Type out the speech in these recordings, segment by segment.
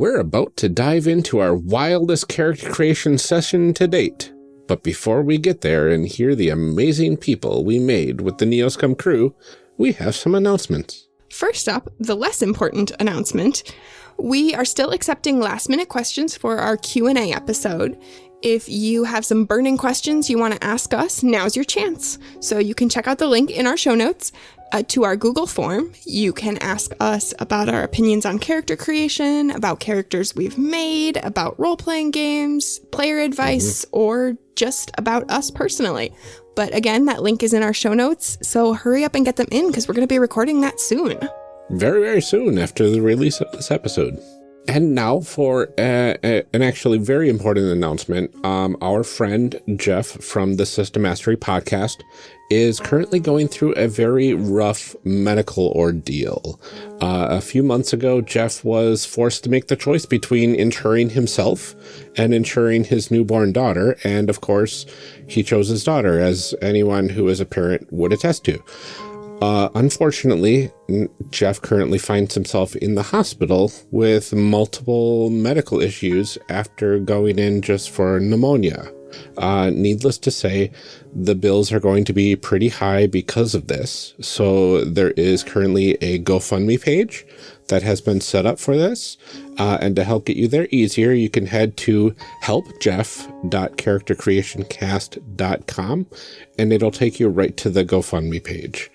We're about to dive into our wildest character creation session to date. But before we get there and hear the amazing people we made with the Neoscum crew, we have some announcements. First up, the less important announcement. We are still accepting last minute questions for our Q&A episode. If you have some burning questions you want to ask us, now's your chance. So you can check out the link in our show notes uh, to our Google form. You can ask us about our opinions on character creation, about characters we've made, about role playing games, player advice, mm-hmm. or just about us personally. But again, that link is in our show notes, so hurry up and get them in because we're going to be recording that soon. Very, very soon after the release of this episode. And now for uh, uh, an actually very important announcement. Um, our friend Jeff from the System Mastery podcast is currently going through a very rough medical ordeal. Uh, a few months ago, Jeff was forced to make the choice between insuring himself and insuring his newborn daughter. And of course, he chose his daughter, as anyone who is a parent would attest to. Uh, unfortunately, Jeff currently finds himself in the hospital with multiple medical issues after going in just for pneumonia. Uh, needless to say, the bills are going to be pretty high because of this. So there is currently a GoFundMe page that has been set up for this. Uh, and to help get you there easier, you can head to helpjeff.charactercreationcast.com and it'll take you right to the GoFundMe page.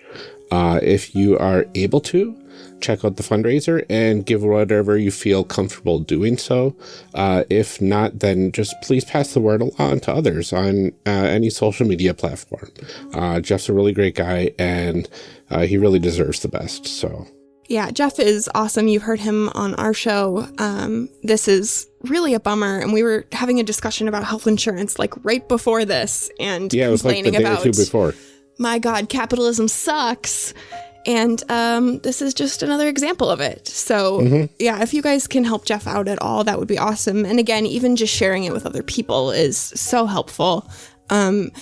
Uh, if you are able to, check out the fundraiser and give whatever you feel comfortable doing so. Uh, if not, then just please pass the word along to others on uh, any social media platform. Uh, Jeff's a really great guy and uh, he really deserves the best. So. Yeah, Jeff is awesome. You've heard him on our show. Um, this is really a bummer. And we were having a discussion about health insurance like right before this and yeah, it was complaining like the day about or two before my God, capitalism sucks. And um, this is just another example of it. So, mm -hmm. yeah, if you guys can help Jeff out at all, that would be awesome. And again, even just sharing it with other people is so helpful. Um,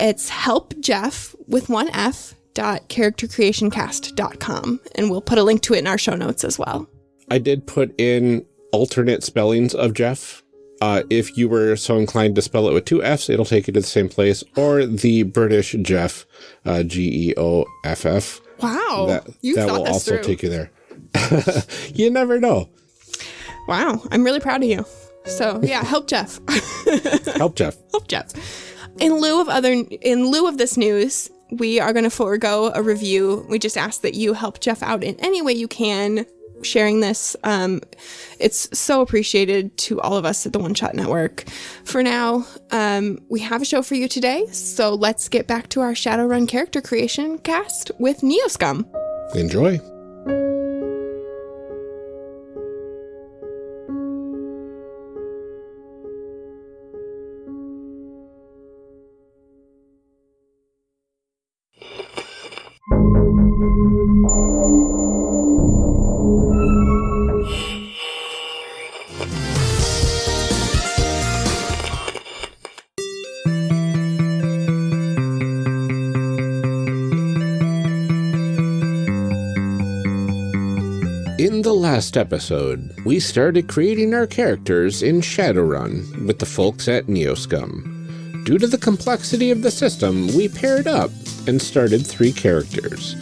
it's help Jeff with one F dot charactercreationcast.com and we'll put a link to it in our show notes as well. I did put in alternate spellings of Jeff uh, if you were so inclined to spell it with two F's, it'll take you to the same place, or the British Jeff, uh, G-E-O-F-F. Wow. That, you that will also through. take you there. you never know. Wow. I'm really proud of you. So yeah, help Jeff. help Jeff. Help Jeff. In lieu of other, in lieu of this news, we are going to forego a review. We just ask that you help Jeff out in any way you can sharing this. Um, it's so appreciated to all of us at the One Shot Network. For now, um, we have a show for you today, so let's get back to our Shadowrun character creation cast with Neoscum. Enjoy. Last episode, we started creating our characters in Shadowrun with the folks at Neoscum. Due to the complexity of the system, we paired up and started three characters.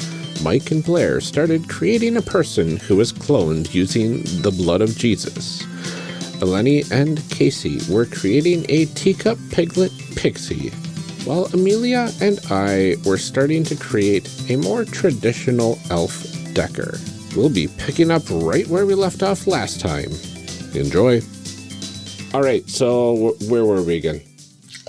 Mike and Blair started creating a person who was cloned using the blood of Jesus. Eleni and Casey were creating a teacup piglet pixie, while Amelia and I were starting to create a more traditional elf Decker. We'll be picking up right where we left off last time. Enjoy. All right, so where were we again?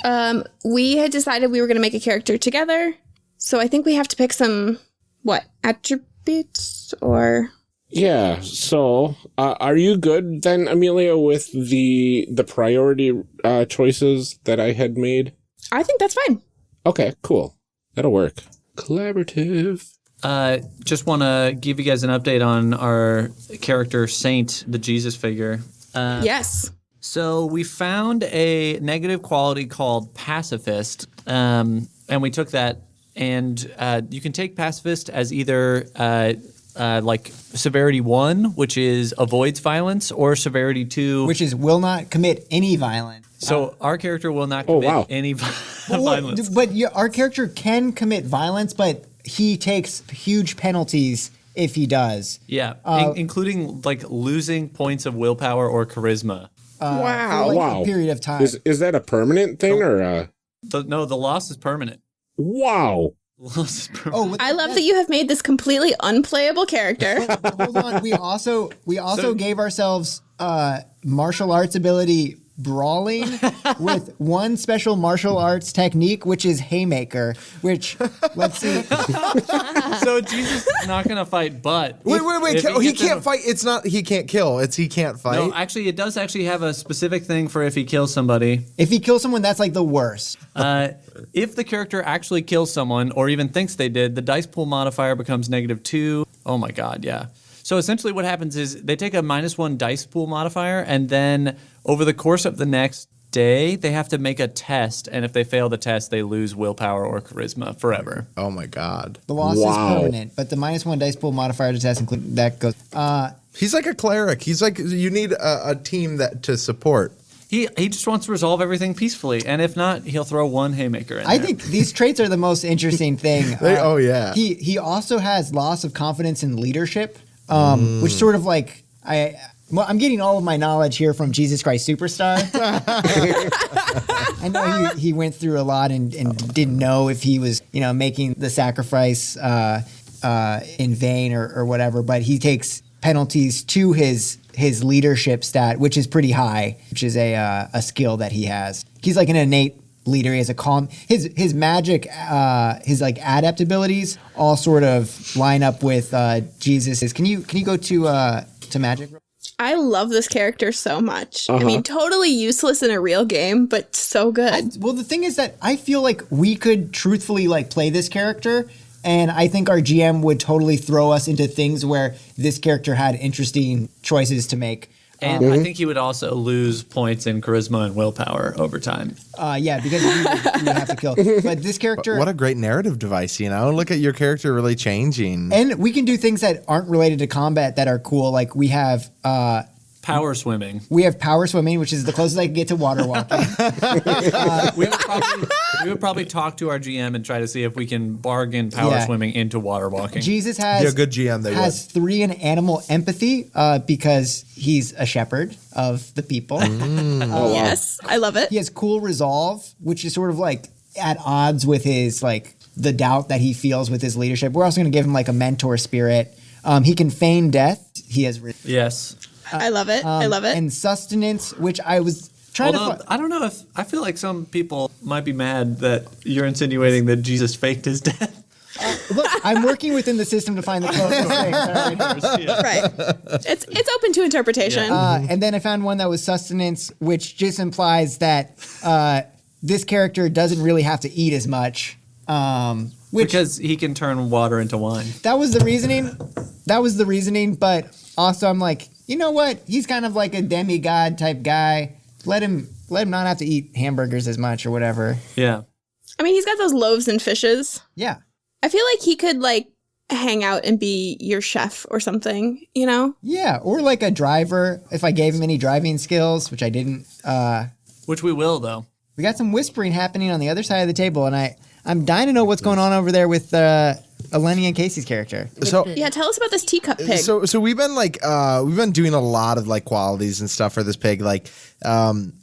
Um, we had decided we were going to make a character together. So I think we have to pick some, what, attributes or... Yeah, so uh, are you good then, Amelia, with the the priority uh, choices that I had made? I think that's fine. Okay, cool. That'll work. Collaborative. Uh, just want to give you guys an update on our character Saint, the Jesus figure. Uh, yes. So we found a negative quality called pacifist, um, and we took that. And uh, you can take pacifist as either uh, uh, like severity one, which is avoids violence, or severity two, which is will not commit any violence. so our character will not Oh, commit wow. any vi- Well, violence. But you, our character can commit violence, but he takes huge penalties if he does. Yeah, Uh, in- including like losing points of willpower or charisma. wow. like wow. a period of time. Is, is that a permanent thing or uh The, no, the loss is permanent. wow? Loss is permanent. oh, I love that you have made this completely unplayable character. hold on. We also we also So- gave ourselves uh, martial arts ability brawling with one special martial arts technique, which is haymaker. Which let's see. so Jesus is not gonna fight, but Wait, wait, wait! if He, he can't a- fight. It's not. He can't kill. It's he can't fight. No, actually, it does actually have a specific thing for if he kills somebody. If he kills someone, that's like the worst. Uh, if the character actually kills someone, or even thinks they did, the dice pool modifier becomes negative two. Oh my god, yeah. So essentially, what happens is they take a minus one dice pool modifier, and then over the course of the next day, they have to make a test, and if they fail the test, they lose willpower or charisma forever. oh my god. The loss is permanent, but the minus one dice pool modifier to test include that goes. Uh, He's like a cleric. He's like you need a, a team that to support. He he just wants to resolve everything peacefully, and if not, he'll throw one haymaker in I there. think these traits are the most interesting thing. They- Uh, oh, yeah. He he also has loss of confidence in leadership, um, which sort of like I. Well, I'm getting all of my knowledge here from Jesus Christ Superstar. I know he, he went through a lot and, and didn't know if he was, you know, making the sacrifice uh, uh, in vain or, or whatever, but he takes penalties to his his leadership stat, which is pretty high, which is a uh, a skill that he has. He's like an innate leader. He has a calm. His his magic, uh, his like adept abilities, all sort of line up with uh, Jesus's. Can you can you go to uh, to magic? I love this character so much. I mean, uh-huh. totally useless in a real game, but so good. Well, the thing is that I feel like we could truthfully like play this character, and I think our GM would totally throw us into things where this character had interesting choices to make. And I think you would also lose points in charisma and willpower over time. Uh, yeah, because you, would, have to kill. But this character, What a great narrative device, you know. Look at your character really changing. and we can do things that aren't related to combat that are cool. Like we have. Uh, Power swimming. we have power swimming, which is the closest I can get to water walking. We would, probably, we would probably talk to our GM and try to see if we can bargain power Yeah. swimming into water walking. Jesus has Be a good GM, they has three in animal empathy uh, because he's a shepherd of the people. yes, I love it. He has cool resolve, which is sort of like at odds with his like the doubt that he feels with his leadership. We're also going to give him like a mentor spirit. Um, he can feign death. He has re- yes. I love it. I love it. and sustenance, which I was trying Although to. I don't know if I feel like some people might be mad that you're insinuating that Jesus faked his death. Fi- look, I'm working within the system to find the closest thing. all right? right. It's it's open to interpretation. Uh, and then I found one that was sustenance, which just implies that uh, this character doesn't really have to eat as much. Um, which Because he can turn water into wine. that was the reasoning. That was the reasoning, but also I'm like, you know what? He's kind of like a demigod type guy. Let him let him not have to eat hamburgers as much or whatever. Yeah. I mean, he's got those loaves and fishes. Yeah. I feel like he could like hang out and be your chef or something, you know? Yeah, or like a driver if I gave him any driving skills, which I didn't. Uh, Which we will though. we got some whispering happening on the other side of the table, and I I'm dying to know what's going on over there with uh, Eleni and Casey's character. So Yeah, tell us about this teacup pig. so so we've been like uh we've been doing a lot of like qualities and stuff for this pig like um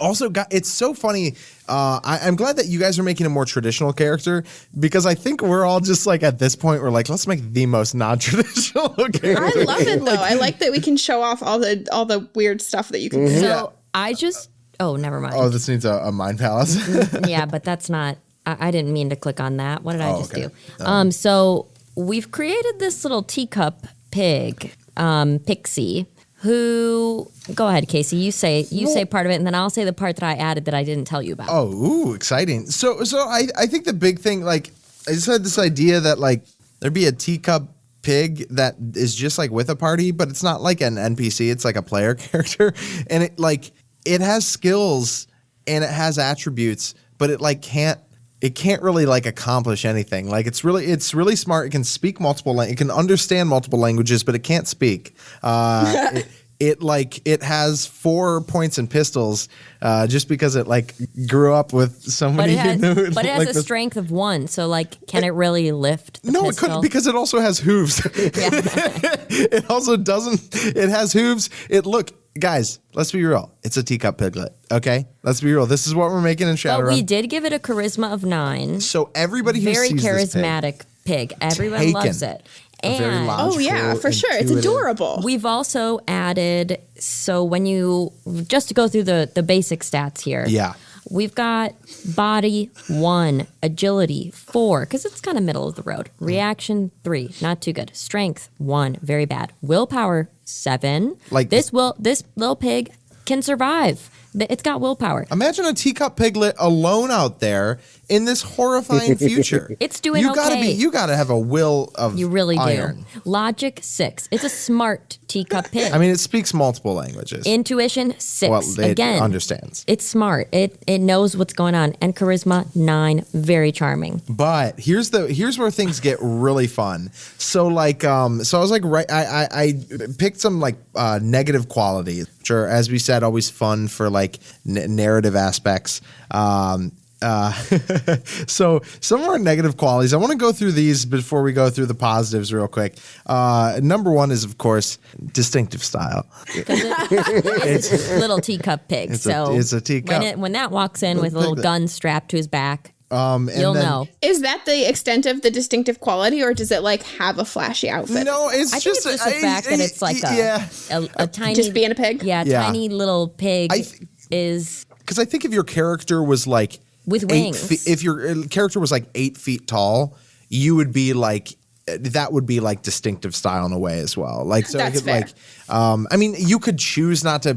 also got it's so funny uh I, i'm glad that you guys are making a more traditional character because i think we're all just like at this point we're like let's make the most non-traditional character I love it though. I like that we can show off all the all the weird stuff that you can do. So I just. Oh, never mind. oh this needs a, a mind palace yeah, but that's not. I, I didn't mean to click on that. What did I Oh, just okay. do? Um, so we've created this little teacup pig, um, Pixie. Who? Go ahead, Casey. You say you say part of it, and then I'll say the part that I added that I didn't tell you about. Oh, ooh, exciting. So so I I think the big thing like I just had this idea that like there'd be a teacup pig that is just like with a party, but it's not like an NPC, it's like a player character and it like it has skills and it has attributes, but it like can't it can't really like accomplish anything. Like it's really it's really smart. It can speak multiple lang- it can understand multiple languages, but it can't speak. Uh, it, it like it has four points and pistols uh, just because it like grew up with somebody But many. it has, but it has like a strength of one. So like, can it really lift? The No, it couldn't because it also has hooves. it also doesn't. It has hooves. It look, guys. Let's be real. It's a teacup piglet. Okay, let's be real. This is what we're making in Shadow. But we did give it a charisma of nine. so everybody who Very sees this pig- charismatic pig. Everyone Taken. loves it. A very And Oh yeah, Logical, for sure. It's adorable. we've also added so when you just to go through the the basic stats here. Yeah. We've got body one, agility four, because it's kind of middle of the road. Mm. Reaction three, not too good. Strength one, very bad. Willpower seven. Like- this will this little pig can survive. Th- It's got willpower. Imagine a teacup piglet alone out there in this horrifying future. It's doing You gotta okay. be. You gotta have a will of. You really iron. do. Logic six. It's a smart teacup pig. I mean, it speaks multiple languages. Intuition six. well, it Again, understands. It's smart. It it knows what's going on. And charisma nine. Very charming. But here's the here's where things get really fun. So like um so I was like right I I, I picked some like uh, negative qualities, which are as we said always fun for like n- narrative aspects. Um uh, so some of our negative qualities. I want to go through these before we go through the positives real quick. Uh, number one is of course distinctive style. it- it's a little teacup pig. It's a- so it's a teacup. When, it, when that walks in with a little gun strapped to his back, Um, and you'll then- know. Is that the extent of the distinctive quality, or does it like have a flashy outfit? No, it's I think just it's just the I- fact that it's like a, yeah. a, a tiny, Just being a pig? Yeah, a Yeah. tiny little pig I th- is because I think if your character was like With wings. feet, if your uh, character was like eight feet tall, you would be like that would be like distinctive style in a way as well. Like so, could, like um, I mean, you could choose not to.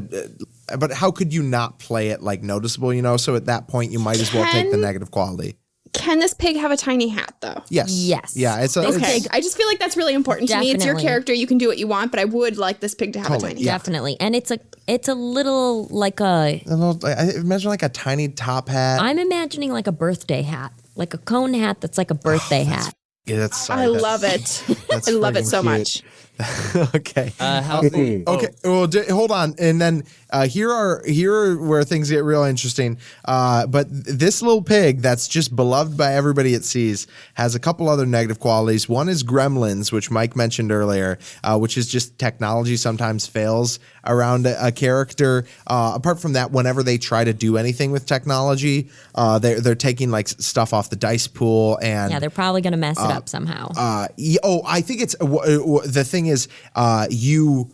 Uh, but how could you not play it like noticeable? You know, so at that point, you might as well take the negative quality. Can this pig have a tiny hat though? Yes. Yes. Yeah. It's a. This it's- Okay, I just feel like that's really important to me. It's your character; you can do what you want, but I would like this pig to have Totally, a tiny. yeah. hat. definitely, and it's a it's a little like a. a little, I I imagine like a tiny top hat. I'm imagining like a birthday hat, like a cone hat that's like a birthday oh, hat. Yeah, that's, sorry, I that's- love it. that's I love it so cute. much. okay. Uh, how's the, oh, Okay. Well, d- hold on, and then uh, here are here are where things get real interesting. Uh, but th- this little pig that's just beloved by everybody it sees has a couple other negative qualities. One is gremlins, which Mike mentioned earlier, uh, which is just technology sometimes fails around a, a character. Uh, apart from that, whenever they try to do anything with technology, uh, they're they're taking like stuff off the dice pool and Yeah, they're probably gonna mess it up somehow. uh, y- oh, I think it's uh, w- w- the thing is uh, you.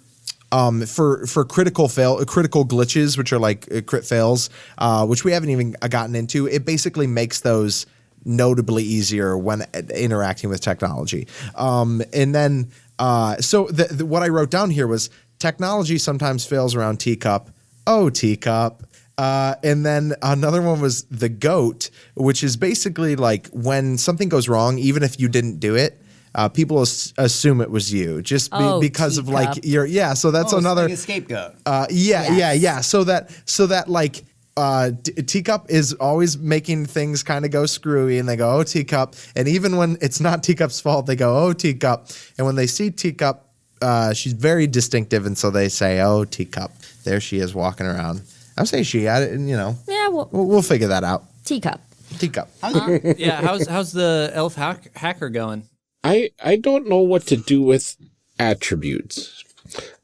Um, for for critical fail critical glitches, which are like uh, crit fails, uh, which we haven't even gotten into, it basically makes those notably easier when uh, interacting with technology. Um, and then, uh, so the, the, what I wrote down here was technology sometimes fails around teacup. Oh, teacup. Uh, and then another one was the goat, which is basically like when something goes wrong, even if you didn't do it, uh, people as- assume it was you just be- Oh, because of like teacup. your yeah. So that's Oh, another like a scapegoat. uh, yeah, yeah, Yes. yeah. So that so that like uh, T- Teacup is always making things kind of go screwy, and they go, "Oh, Teacup," and even when it's not Teacup's fault, they go, "Oh, Teacup," and when they see Teacup, uh, she's very distinctive, and so they say, "Oh, Teacup." There she is walking around. I'm saying she, I, you know, yeah, well, we'll, we'll figure that out. teacup. Teacup. yeah, how's how's the elf hack, hacker going? I I don't know what to do with attributes.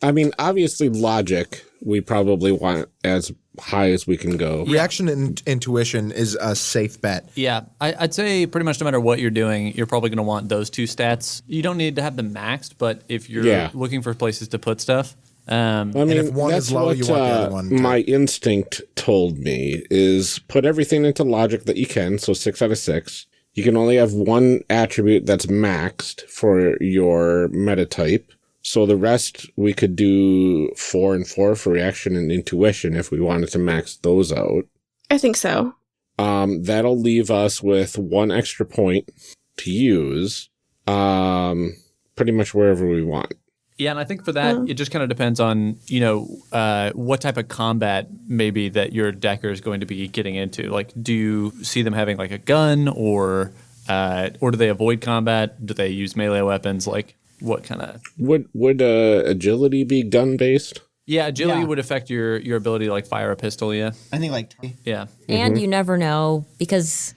I mean, obviously, logic we probably want as high as we can go. Reaction and intuition is a safe bet. Yeah, I, I'd say pretty much no matter what you're doing, you're probably going to want those two stats. You don't need to have them maxed, but if you're Yeah. looking for places to put stuff, um, I mean, if one that's is low, what you want the uh, other one to- my instinct told me is put everything into logic that you can. So six out of six. You can only have one attribute that's maxed for your meta type. So the rest we could do four and four for reaction and intuition if we wanted to max those out. I think so. Um, that'll leave us with one extra point to use, um, pretty much wherever we want. Yeah, and I think for that, it just kind of depends on you know uh, what type of combat maybe that your decker is going to be getting into. Like, do you see them having like a gun, or uh, or do they avoid combat? Do they use melee weapons? Like, what kind of? Would would uh, agility be gun based? Yeah, agility Yeah. would affect your your ability to like fire a pistol. Yeah, I think like yeah. And you never know because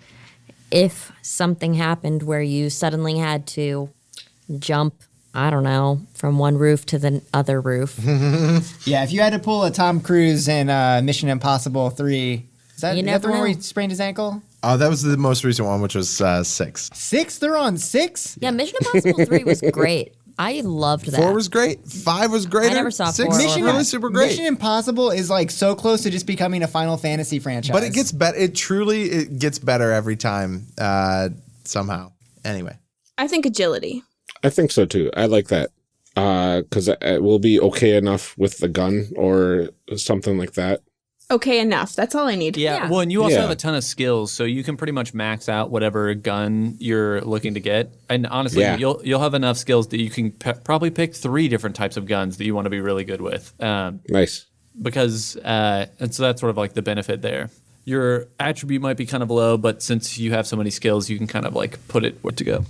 if something happened where you suddenly had to jump, I don't know, from one roof to the other roof, yeah. If you had to pull a Tom Cruise in uh, Mission Impossible Three, is that, You is that never the one where he sprained his ankle? Oh, that was the most recent one, which was uh, six. Six? They're on six. yeah, Mission Impossible 3 was great. I loved that. Four was great. Five was great. I never saw Six four. Mission- really super great. Mission Impossible is like so close to just becoming a Final Fantasy franchise. but it gets better. It truly it gets better every time. Uh, somehow. Anyway. I think agility. I think so too. I like that because it will be okay enough with the gun or something like that. Okay, enough. That's all I need. Yeah, Yeah. well, and you also Yeah. have a ton of skills, so you can pretty much max out whatever gun you're looking to get. And honestly, Yeah. you'll you'll have enough skills that you can pe- probably pick three different types of guns that you want to be really good with. Um, Nice. because uh, and so that's sort of like the benefit there. Your attribute might be kind of low, but since you have so many skills, you can kind of like put it where to go.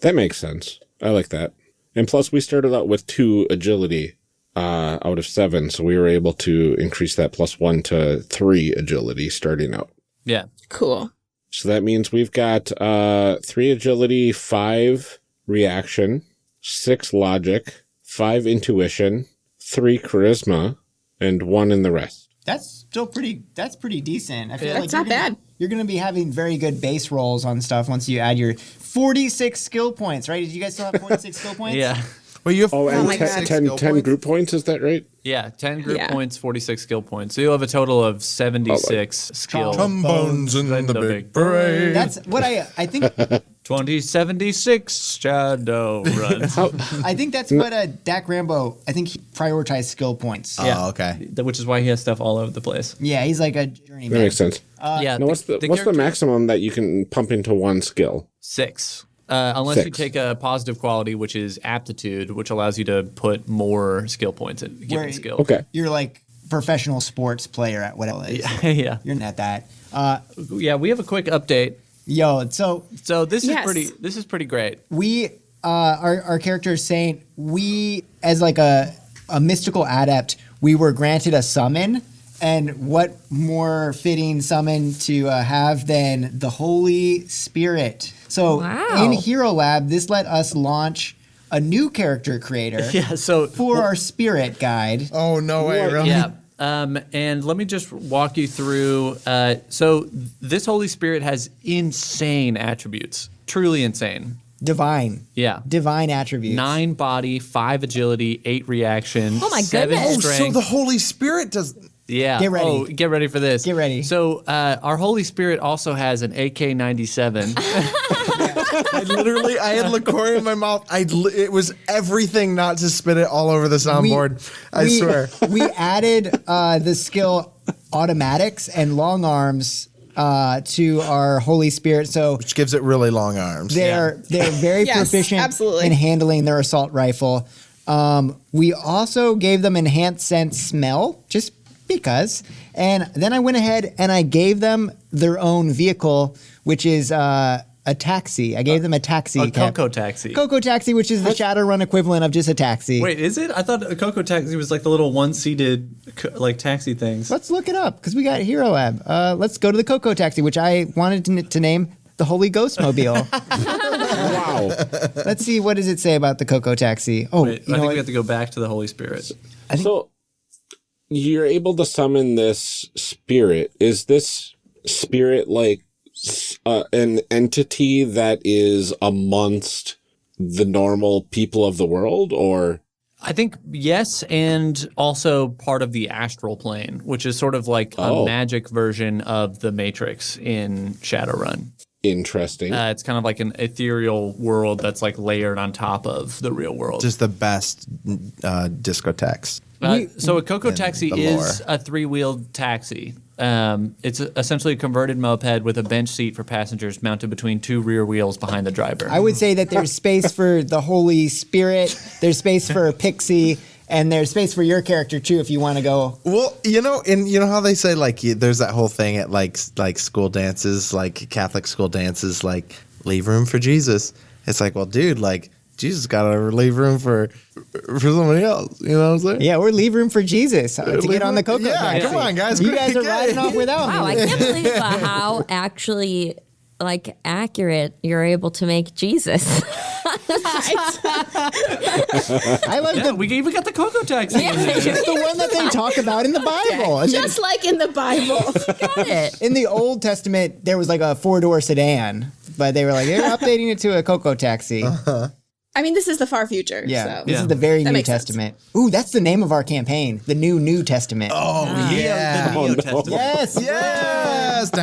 That makes sense. I like that. And plus, we started out with two agility uh, out of seven, so we were able to increase that plus one to three agility starting out. Yeah, Cool. So that means we've got uh, three agility, five reaction, six logic, five intuition, three charisma, and one in the rest. That's still pretty. That's pretty decent. I feel Yeah. like That's not gonna- bad. You're going to be having very good base rolls on stuff once you add your 46 skill points, right? Did you guys still have 46 skill points? yeah, Well, you have Oh, and my 10, God. 10 10 group points, is that right? yeah. Ten group Yeah. points, forty six skill points. So you'll have a total of seventy six oh, skill. Trombones in In the, the big big parade. That's what I. I think. 2076 Shadow Run. I think that's what uh, Dak Rambo. I think he prioritized skill points. Yeah. Oh, okay. Th- Which is why he has stuff all over the place. yeah, he's like a journeyman. That makes sense. yeah. Now, what's the, what's the character- maximum that you can pump into one skill? Six. Uh, unless you Six. take a positive quality, which is aptitude, which allows you to put more skill points in given Where- skill. Okay. You're like professional sports player at whatever it is. yeah. You're not that. Uh, Yeah. We have a quick update. Yo, so So this Yes. is pretty. This is pretty great. we uh our, our character is saying we as like a a mystical adept we were granted a summon and what more fitting summon to uh, have than the holy spirit so Wow. in hero lab this let us launch a new character creator Yeah. So for our spirit guide Oh no way! Really? Yeah. Um, and let me just walk you through. Uh, so this Holy Spirit has insane attributes, truly insane. divine Yeah. divine attributes Nine body, five agility, eight reaction. Oh my seven goodness. Oh, so the Holy Spirit does. Yeah. Get ready. Oh, get ready for this. Get ready. So uh, our Holy Spirit also has an AK-97. I literally, I had liqueur in my mouth. I, li- it was everything not to spit it all over the soundboard. I we, swear. we added uh, the skill automatics and long arms uh, to our Holy Spirit. So Which gives it really long arms. they're they're very Yes, proficient absolutely. in handling their assault rifle. Um, we also gave them enhanced sense smell, just because. And then I went ahead and I gave them their own vehicle, which is uh, a taxi. I gave them a taxi. a cab. Coco taxi. Coco taxi, which is the Shadowrun equivalent of just a taxi. Wait, is it? I thought a Coco taxi was like the little one-seated like taxi things. Let's look it up because we got Hero Lab. Uh, let's go to the Coco Taxi, which I wanted to, to name the Holy Ghost Mobile. Wow. let's see what does it say about the Coco Taxi. Oh, Wait, you I think what? we have to go back to the Holy Spirit. so you're able to summon this spirit. Is this spirit like s- uh, an entity that is amongst the normal people of the world, or I think yes, and also part of the astral plane, which is sort of like Oh. a magic version of the Matrix in Shadowrun. Interesting. Uh, it's kind of like an ethereal world that's like layered on top of the real world. Just the best uh, discotheques. Uh, so a Coco taxi is a three-wheeled taxi. Um, it's essentially a converted moped with a bench seat for passengers mounted between two rear wheels behind the driver. I would say that there's space for the Holy Spirit. There's space for a pixie, and there's space for your character too if you want to go. Well, you know, and you know how they say like y- there's that whole thing at like like school dances, like Catholic school dances, like leave room for Jesus. It's like, well, dude, like Jesus got to leave room for for somebody else. You know what I'm saying? Yeah, or leave room for Jesus uh, to get on the room- Coco. Yeah, taxi. come on, guys. You guys are riding off without Wow, I can't believe uh, how actually like accurate you're able to make Jesus. I love yeah, the we even got the Coco taxi. in there. it's the one that they talk about in the Bible. And then Just like in the Bible. Got it. in the Old Testament, there was like a four door sedan, but they were like they're updating it to a Coco taxi. I mean, this is the far future. Yeah, So. this Yeah. is the very That New makes sense. Testament. Ooh, that's the name of our campaign, the New New Testament. Oh yeah. The Neo Testament. yes, Yes.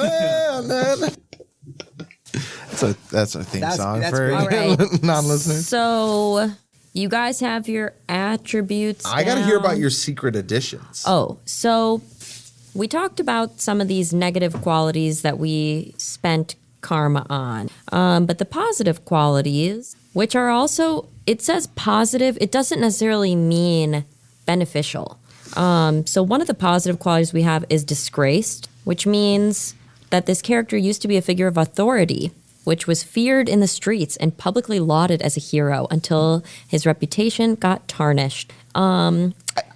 Da-na-na-na-na-na. That's a that's a theme That's- song that's for great. All right. non-listeners. So you guys have your attributes. I got to hear about your secret additions. Oh, so we talked about some of these negative qualities that we spent karma on. Um, but the positive qualities, which are also, it says positive, it doesn't necessarily mean beneficial. Um, so one of the positive qualities we have is disgraced, which means that this character used to be a figure of authority, which was feared in the streets and publicly lauded as a hero until his reputation got tarnished.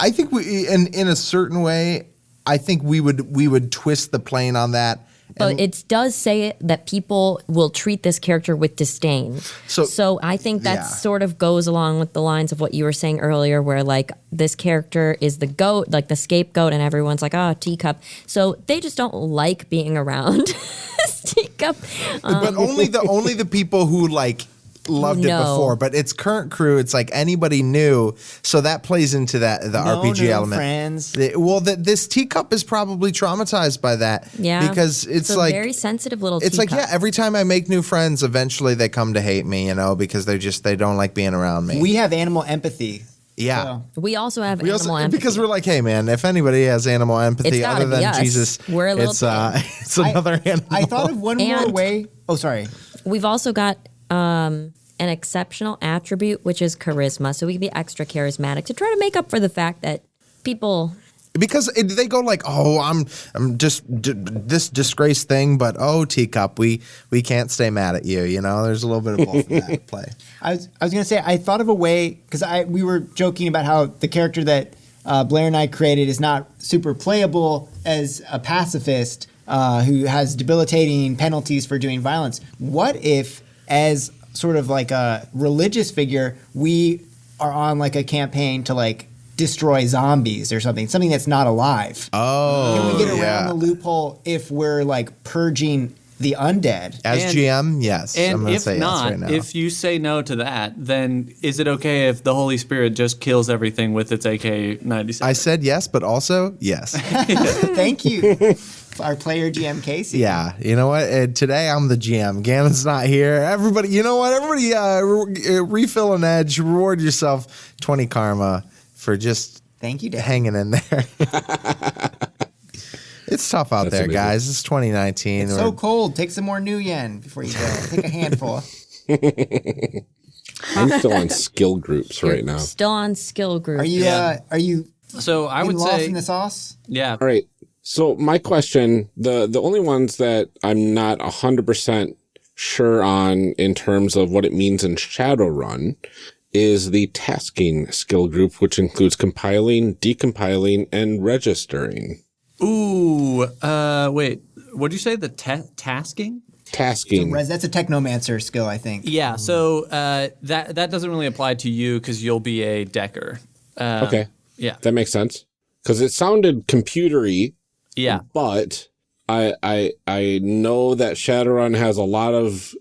I think we in in a certain way, I think we would we would twist the plane on that. But it does say that people will treat this character with disdain. So- So, I think that yeah. sort of goes along with the lines of what you were saying earlier, where like this character is the goat, like the scapegoat, and everyone's like, oh, teacup. So they just don't like being around this teacup. Um, but only the only the people who like loved it before. But its current crew, it's like anybody new. So that plays into that the No RPG new element. friends. Well, the, this teacup is probably traumatized by that. yeah. because it's, a like very sensitive little it's like yeah. Every time I make new friends, eventually they come to hate me. You know, because they just they don't like being around me. we have animal empathy. yeah. So- we also have We animal also, empathy. because we're like, hey man, if anybody has animal empathy other than us. Jesus, We're a little it's uh, it's another animal. I thought of one more way. Oh, sorry. We've also got um, an exceptional attribute, which is charisma. So we can be extra charismatic to try to make up for the fact that people because it, they go like, oh, I'm I'm just d- this disgrace thing, but oh, teacup, we we can't stay mad at you. You know, there's a little bit of both in that play. I was, I was gonna say I thought of a way because I we were joking about how the character that uh, Blair and I created is not super playable as a pacifist uh, who has debilitating penalties for doing violence. What if, as sort of like a religious figure, we are on like a campaign to like destroy zombies or something, something that's not alive? Oh, Can we get oh, around yeah. the loophole if we're like purging the undead? As And- GM, yes. I'm And gonna if say not, yes right now. if you say no to that, then is it okay if the Holy Spirit just kills everything with its AK 97? I said yes, but also yes. Thank you, our player GM Casey. yeah, you know what? Uh, today I'm the GM. Gannon's not here. Everybody, you know what? Everybody, uh, re- uh, refill an edge. Reward yourself twenty karma for just Thank you, Dad. hanging in there. it's tough out That's there, amazing. guys. It's 2019. It's We're- so cold. Take some more new yen before you go. Take a handful. I'm still on skill groups you're right now. still on skill groups. Are you? Yeah. Uh, are you so I would lost say, in the sauce? yeah. All right. So my question, the the only ones that I'm not hundred percent sure on in terms of what it means in Shadowrun is the tasking skill group, which includes compiling, decompiling, and registering. Ooh, uh, wait. What did you say? The ta- tasking? Tasking. Res, that's a technomancer skill, I think. Yeah. So uh, that that doesn't really apply to you because you'll be a decker. Um, okay, Yeah. that makes sense because it sounded computery, Yeah. but I I I know that Shadowrun has a lot of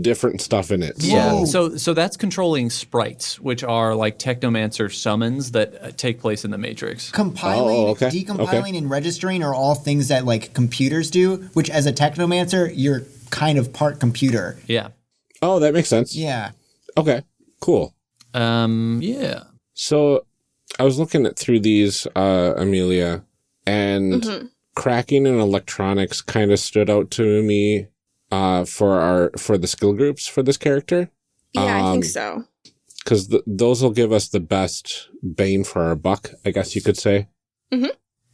different stuff in it. Yeah. Whoa. So so that's controlling sprites, which are like technomancer summons that uh, take place in the Matrix. Compiling, Oh, okay, decompiling, and registering are all things that like computers do. Which, as a technomancer, you're kind of part computer. Yeah. Oh, that makes sense. Yeah. Okay, cool. Um. Yeah. So I was looking at through these, uh, Amelia, and cracking and electronics kind of stood out to me uh, for our for the skill groups for this character Yeah, I Um, think so. because th- those will give us the best bane for our buck, I guess you could say.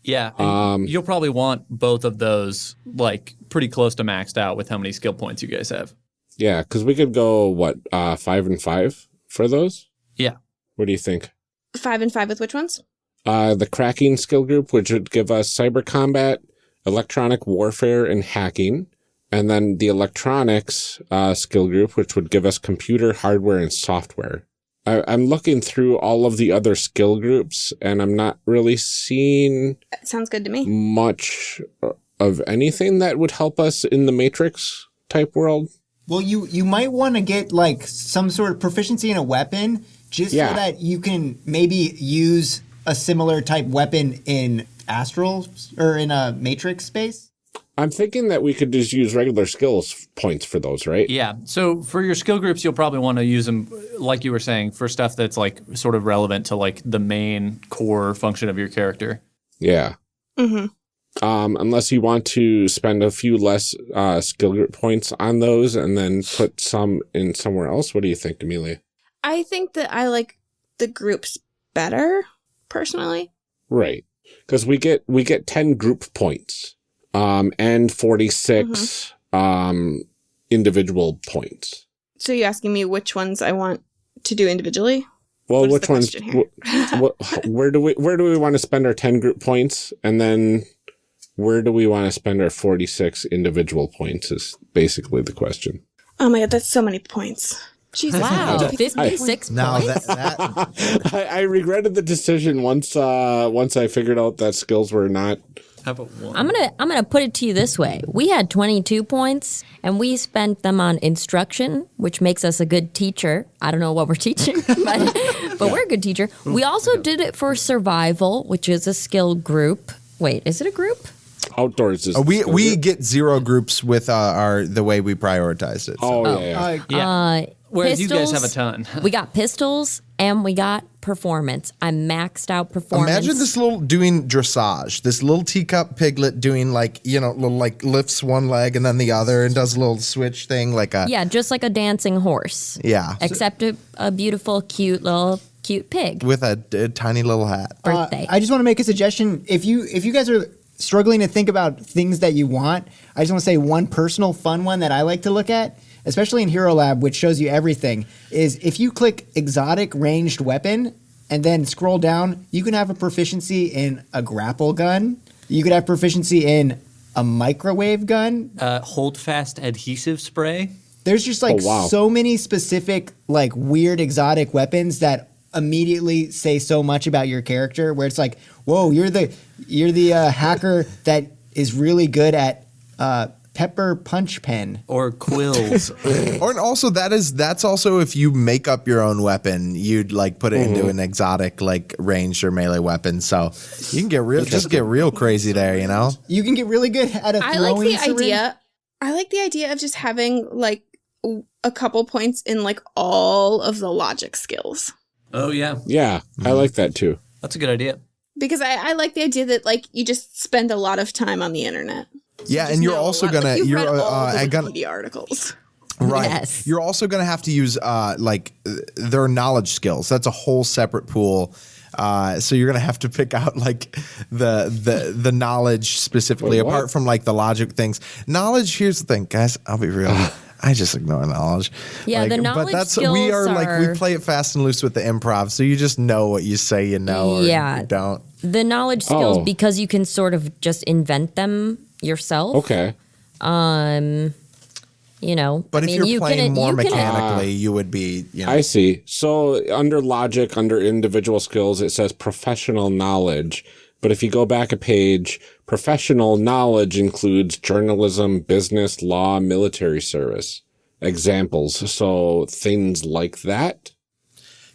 Yeah. Um, you'll probably want both of those like pretty close to maxed out with how many skill points you guys have. Yeah, because we could go what uh, five and five for those. Yeah. What do you think? Five and five with which ones? Uh, the cracking skill group, which would give us cyber combat, electronic warfare, and hacking. And then the electronics uh, skill group, which would give us computer, hardware, and software. I, I'm looking through all of the other skill groups, and I'm not really seeing That sounds good to me. much of anything that would help us in the Matrix type world. Well, you you might want to get like some sort of proficiency in a weapon, just Yeah. so that you can maybe use a similar type weapon in astral or in a matrix space. I'm thinking that we could just use regular skills points for those, right? Yeah. So for your skill groups, you'll probably want to use them, like you were saying, for stuff that's like sort of relevant to like the main core function of your character. Yeah. Mm -hmm. Um, unless you want to spend a few less uh, skill group points on those and then put some in somewhere else. What do you think, Amelia? I think that I like the groups better, personally. Right, because we get we get ten group points, um, and forty um, individual points. So you're asking me which ones I want to do individually? Well, What which ones? question here? wh- wh- where do we where do we want to spend our ten group points, and then where do we want to spend our forty six individual points? Is basically the question. Oh my god, that's so many points. Jesus. Wow, I need to pick- 56 Now points. that, that I, I regretted the decision once uh once I figured out that skills were not How about one? I'm gonna I'm gonna put it to you this way: we had 22 points, and we spent them on instruction, which makes us a good teacher. I don't know what we're teaching, but, but we're a good teacher. We also did it for survival, which is a skill group. Wait, is it a group? outdoors is Uh, we we get zero groups with uh, our the way we prioritized it. so. oh, yeah, yeah. Uh, yeah. Whereas you guys have a ton. we got pistols and we got performance. I maxed out performance. Imagine this little doing dressage. This little teacup piglet doing like you know little like lifts one leg and then the other and does a little switch thing like a Yeah, just like a dancing horse. yeah Except a, a beautiful, cute little cute pig. with a, a tiny little hat. Uh, Birthday. I just want to make a suggestion. If you if you guys are struggling to think about things that you want, I just want to say one personal fun one that I like to look at, especially in Hero Lab, which shows you everything, is if you click exotic ranged weapon and then scroll down, you can have a proficiency in a grapple gun. You could have proficiency in a microwave gun. Uh, hold fast adhesive spray. There's just like Oh, wow. so many specific, like weird exotic weapons that immediately say so much about your character. Where it's like, whoa, you're the you're the uh, hacker that is really good at uh, pepper punch pen. Or quills. Or and also that is that's also if you make up your own weapon, you'd like put it Mm-hmm. into an exotic like ranged or melee weapon. So you can get real just get real crazy there, you know. You can get really good at a I throwing like the syringe. idea. I like the idea of just having like a couple points in like all of the logic skills. oh yeah, Yeah, I like that too. that's a good idea. Because I, I like the idea that like you just spend a lot of time on the internet. Yeah, Just and you're also gonna you've you're read uh, all uh, the gonna Wikipedia articles. Right. Yes. You're also going to have to use uh, like uh, their knowledge skills. That's a whole separate pool. Uh, so you're going to have to pick out like the the the knowledge specifically, Wait, apart from like the logic things. Knowledge. Here's the thing, guys. I'll be real. I just ignore knowledge. Yeah, Like, the But knowledge that's we skills are like we play it fast and loose with the improv. So you just know what you say you know or Yeah. you don't. the knowledge skills Oh. because you can sort of just invent them yourself. Okay. Um, you know, But I if mean, you're you playing can, more you can- mechanically, you would be. You know, I see. So under logic, under individual skills, it says professional knowledge. But if you go back a page, professional knowledge includes journalism, business, law, military service. examples. So things like that is what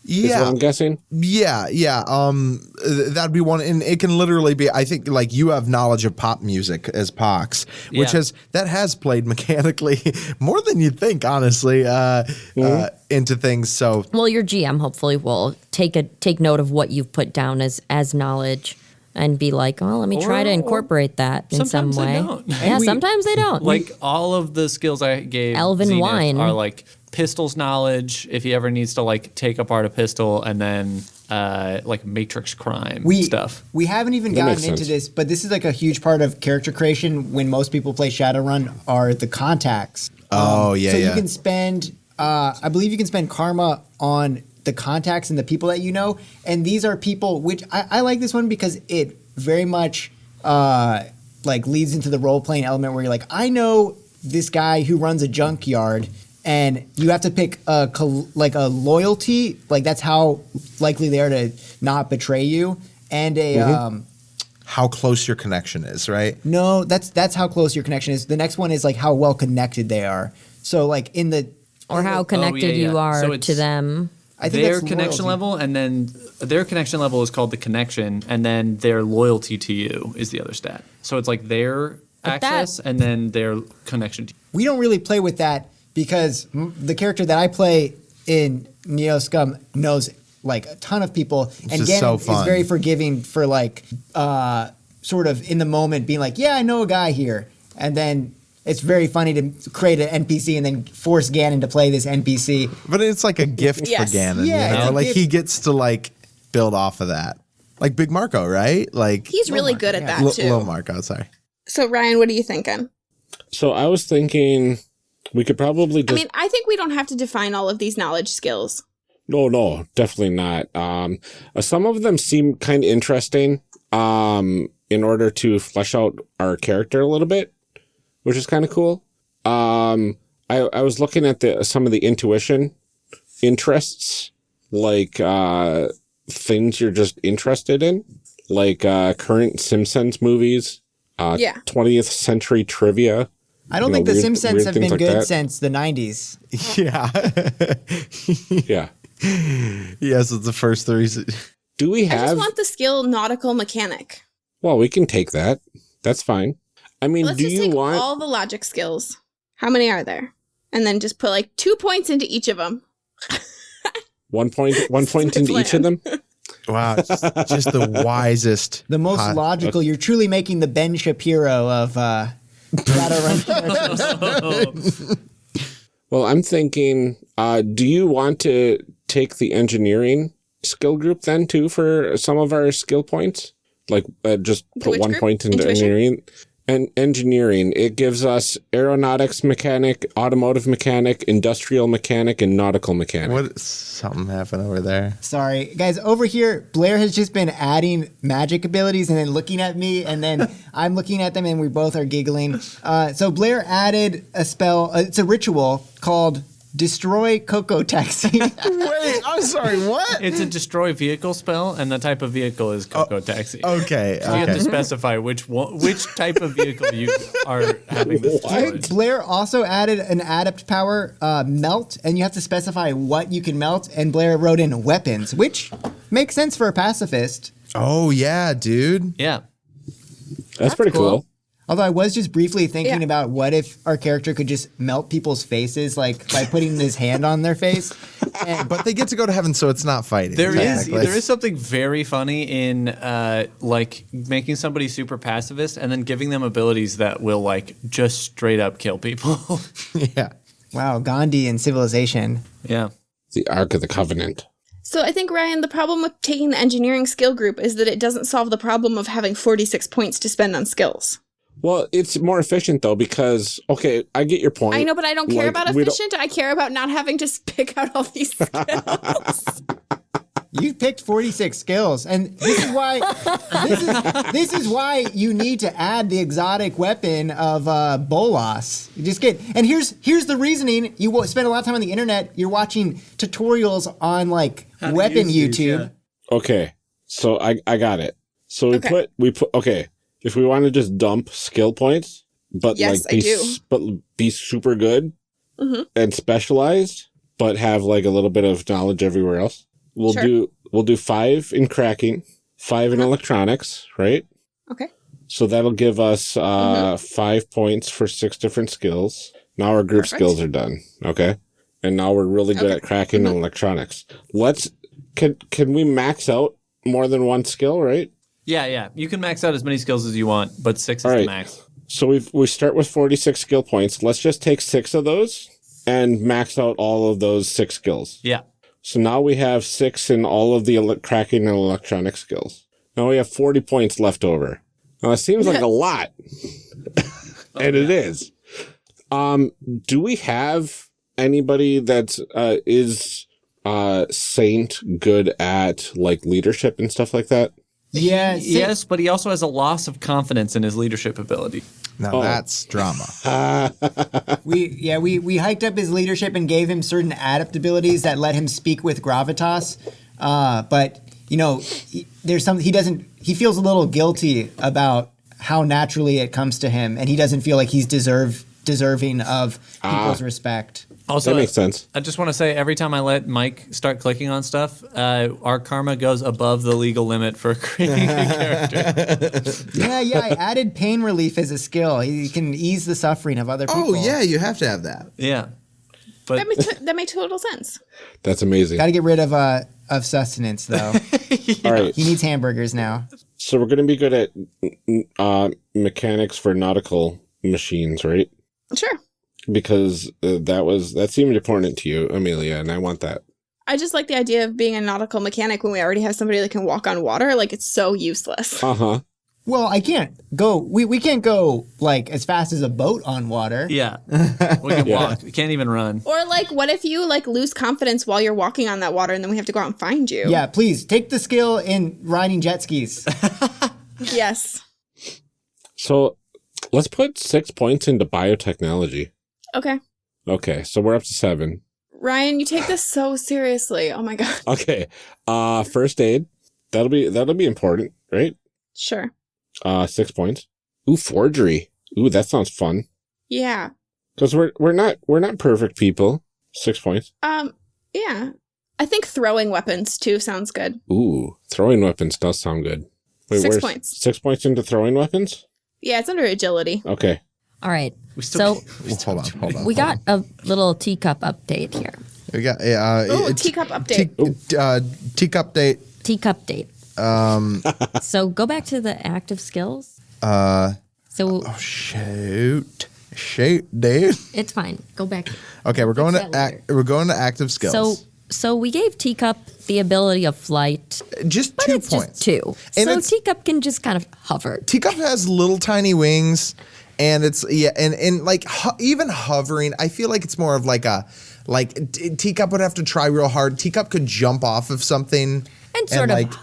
Yeah, I'm guessing. yeah, yeah. Um, th- that'd be one, and it can literally be. I think like you have knowledge of pop music as Pox, which Yeah. has that has played mechanically more than you'd think, honestly, uh, uh, into things. So Well, your GM hopefully will take a take note of what you've put down as as knowledge and be like, oh, let me try to incorporate that in some sometimes they way. don't. Yeah, sometimes they don't. Like all of the skills I gave Elven Zenith wine. are like pistols knowledge. If he ever needs to like take apart a pistol, and then uh, like matrix crime we stuff. We haven't even That gotten into sense. this, but this is like a huge part of character creation when most people play Shadowrun are the contacts. Oh, yeah, So yeah. you can spend, uh, I believe you can spend karma on the contacts and the people that you know, and these are people which I, I like this one because it very much uh, like leads into the role playing element where you're like, I know this guy who runs a junkyard. And you have to pick a like a loyalty, like that's how likely they are to not betray you, and a um, how close your connection is, right? no, that's that's how close your connection is. The next one is like how well connected they are. So like in the or how connected yeah, you are So to them. I think their connection loyalty. level, and then their connection level is called the connection, and then their loyalty to you is the other stat. So it's like their But that- access, and then their connection to you. we don't really play with that because m- the character that I play in Neo Scum knows like a ton of people, and is Ganon so is very forgiving for like uh, sort of in the moment being like, yeah, I know a guy here, and then it's very funny to create an NPC and then force Ganon to play this NPC. But it's like a gift Yes. for Ganon. Yeah, you know? like gift. he gets to like build off of that, like Big Marco, right? Like He's really good at that L- too. Little Marco. Sorry. So Ryan, what are you thinking? So I was thinking we could probably I mean, I think we don't have to define all of these knowledge skills. No, no, definitely not. Um, uh, some of them seem kind of interesting. Um, in order to flesh out our character a little bit, which is kind of cool. Um, I I was looking at the some of the intuition interests, like uh, things you're just interested in, like uh, current Simpsons movies, uh, Yeah. 20th century trivia. I don't You think know, the weird- Simpsons have been like good that. since the '90s. Yeah. Yeah. yes, it's the first three. Do we have? I just want the skill nautical mechanic. Well, we can take that. That's fine. I mean, Let's do just you take want? all the logic skills. How many are there? And then just put like two points into each of them. One point, one point my into each of them. Wow, just, just the wisest. The most hot- logical. You're truly making the Ben Shapiro of uh, Shadowrun characters. Well, I'm thinking, uh, do you want to take the engineering skill group then too for some of our skill points? Like, uh, just put one group? point into Intuition? engineering. And engineering, it gives us aeronautics mechanic, automotive mechanic, industrial mechanic, and nautical mechanic. What? Something happened over there. Sorry, guys. Over here, Blair has just been adding magic abilities and then looking at me, and then I'm looking at them, and we both are giggling. Uh, so Blair added a spell. Uh, it's a ritual called Destroy Coco Taxi. Wait, I'm sorry. What? It's a destroy vehicle spell, and the type of vehicle is Coco Taxi. Okay. You have to specify which one, which type of vehicle you are having this destroyed. Blair also added an adept power, uh, melt, and you have to specify what you can melt. And Blair wrote in weapons, which makes sense for a pacifist. Oh yeah, dude. Yeah. That's, pretty cool. cool. Although I was just briefly thinking Yeah. about what if our character could just melt people's faces, like by putting his hand on their face. And, But they get to go to heaven, so it's not fighting. There is technically. there is something very funny in uh, like making somebody super pacifist and then giving them abilities that will like just straight up kill people. yeah. wow, Gandhi and civilization. yeah. The Ark of the Covenant. So I think Ryan, the problem with taking the engineering skill group is that it doesn't solve the problem of having 46 points to spend on skills. Well, it's more efficient though because okay, I get your point. I know, but I don't care Like, about efficient. I care about not having to pick out all these skills. You picked 46 skills, and this is why this is this is why you need to add the exotic weapon of uh, Bolas. You just get, and here's here's the reasoning. You will spend a lot of time on the internet. You're watching tutorials on like to weapon use these, YouTube. yeah. Okay, so I I got it. So we Okay. put we put okay. If we want to just dump skill points, but Yes, like be I do. but be super good, mm-hmm. and specialized, but have like a little bit of knowledge everywhere else. We'll Sure. do we'll do five in cracking, five in electronics, right? Okay. So that'll give us uh, mm-hmm. five points for six different skills. Now our group Perfect. skills are done. Okay. And now we're really good Okay. at cracking mm-hmm. and electronics. Let's can can we max out more than one skill, right? Yeah, yeah. You can max out as many skills as you want, but six is All the right. max. So we we start with 46 skill points. Let's just take 6 of those and max out all of those 6 skills. Yeah. So now we have 6 in all of the cracking and electronic skills. Now we have 40 points left over. Now it seems like a lot. and it is. Um do we have anybody that uh is uh saint good at like leadership and stuff like that? Yeah. Sa- Yes, but he also has a loss of confidence in his leadership ability. Now Oh. that's drama. We yeah we we hiked up his leadership and gave him certain adept abilities that let him speak with gravitas. Uh, but you know, he, there's some he doesn't he feels a little guilty about how naturally it comes to him, and he doesn't feel like he's deserve deserving of people's respect. Also, That makes sense. I just want to say every time I let Mike start clicking on stuff, uh, our karma goes above the legal limit for creating a character. Yeah, yeah. I added pain relief as a skill. He can ease the suffering of other people. Oh yeah, you have to have that. Yeah. But That makes that made total sense. That's amazing. Got to get rid of uh of sustenance though. All right. he needs hamburgers now. So we're going to be good at uh, mechanics for nautical machines, right? Sure. Because uh, that was that seemed important to you, Amelia, and I want that. I just like the idea of being a nautical mechanic when we already have somebody that can walk on water. Like it's so useless. Uh huh. Well, I can't go. We we can't go like as fast as a boat on water. yeah, we can Yeah. walk. We can't even run. Or like, what if you like lose confidence while you're walking on that water, and then we have to go out and find you? Yeah, please take the skill in riding jet skis. Yes. So let's put six points into biotechnology. Okay. Okay, so we're up to seven. Ryan, you take this so seriously. Oh my god. Okay, uh, first aid. That'll be that'll be important, right? Sure. Uh, six points. Ooh, forgery. Ooh, that sounds fun. Yeah. Because we're we're not we're not perfect people. Six points. Um. Yeah. I think throwing weapons too sounds good. Ooh, throwing weapons does sound good. Six where's- points. Six points into throwing weapons. Yeah, it's under agility. Okay. All right. We still So Well, hold on, hold on. we hold got a little teacup update here. We got uh, Oh, it's- teacup update. Tea, uh, teacup date. Teacup date. Um. so go back to the active skills. Uh, So shoot, shoot, dude. it's fine. Go back. Okay, we're going to act, we're going to active skills. So so we gave Teacup the ability of flight, just but two it's points. just two. And so Teacup can just kind of hover. Teacup has little tiny wings, and it's yeah, and and like ho- even hovering, I feel like it's more of like a like t- Teacup would have to try real hard. Teacup could jump off of something And sort of like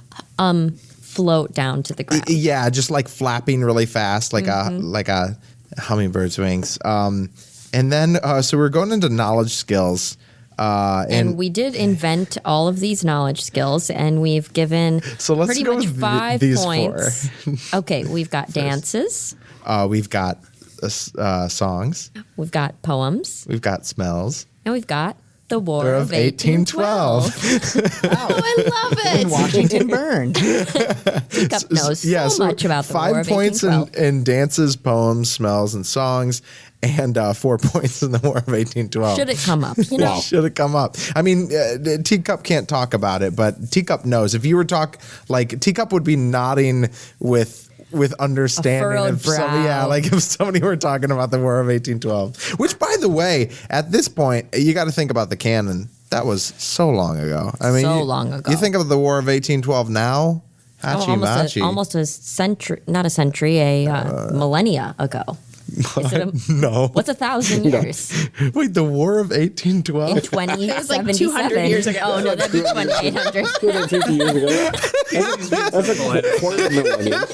Float down to the ground. yeah, just like flapping really fast, like Mm-hmm. a like a hummingbird's wings. Um, and then uh, so we're going into knowledge skills. Uh, and, and we did invent all of these knowledge skills, and we've given So let's pretty much th- five these points. okay, we've got dances, uh, we've got uh, uh, songs, we've got poems, we've got smells. and we've got the War War of of 1812. Oh, I love In it. Washington burned. Teacup knows so, much about the five War of points in, 1812. in dances, poems, smells, and songs, and uh, four points in the War of 1812. Should it come up? You know, Should it come up? I mean, uh, Teacup can't talk about it, but Teacup knows. If you were talk like Teacup would be nodding with with understanding if some, yeah, like if somebody were talking about the War of 1812. Which, by the way, at this point, you got to think about the canon. That was so long ago. I mean, So you- long ago. You think of the War of 1812 now? Oh, almost, machi. a, almost a century, not a century, a uh, millennia ago. Is no. what's a thousand years? Wait, the War of 1812? In 2077. was like 200 years ago. Oh, no, that'd be 2800. 250 years ago. That's a quarter millennium. Uh,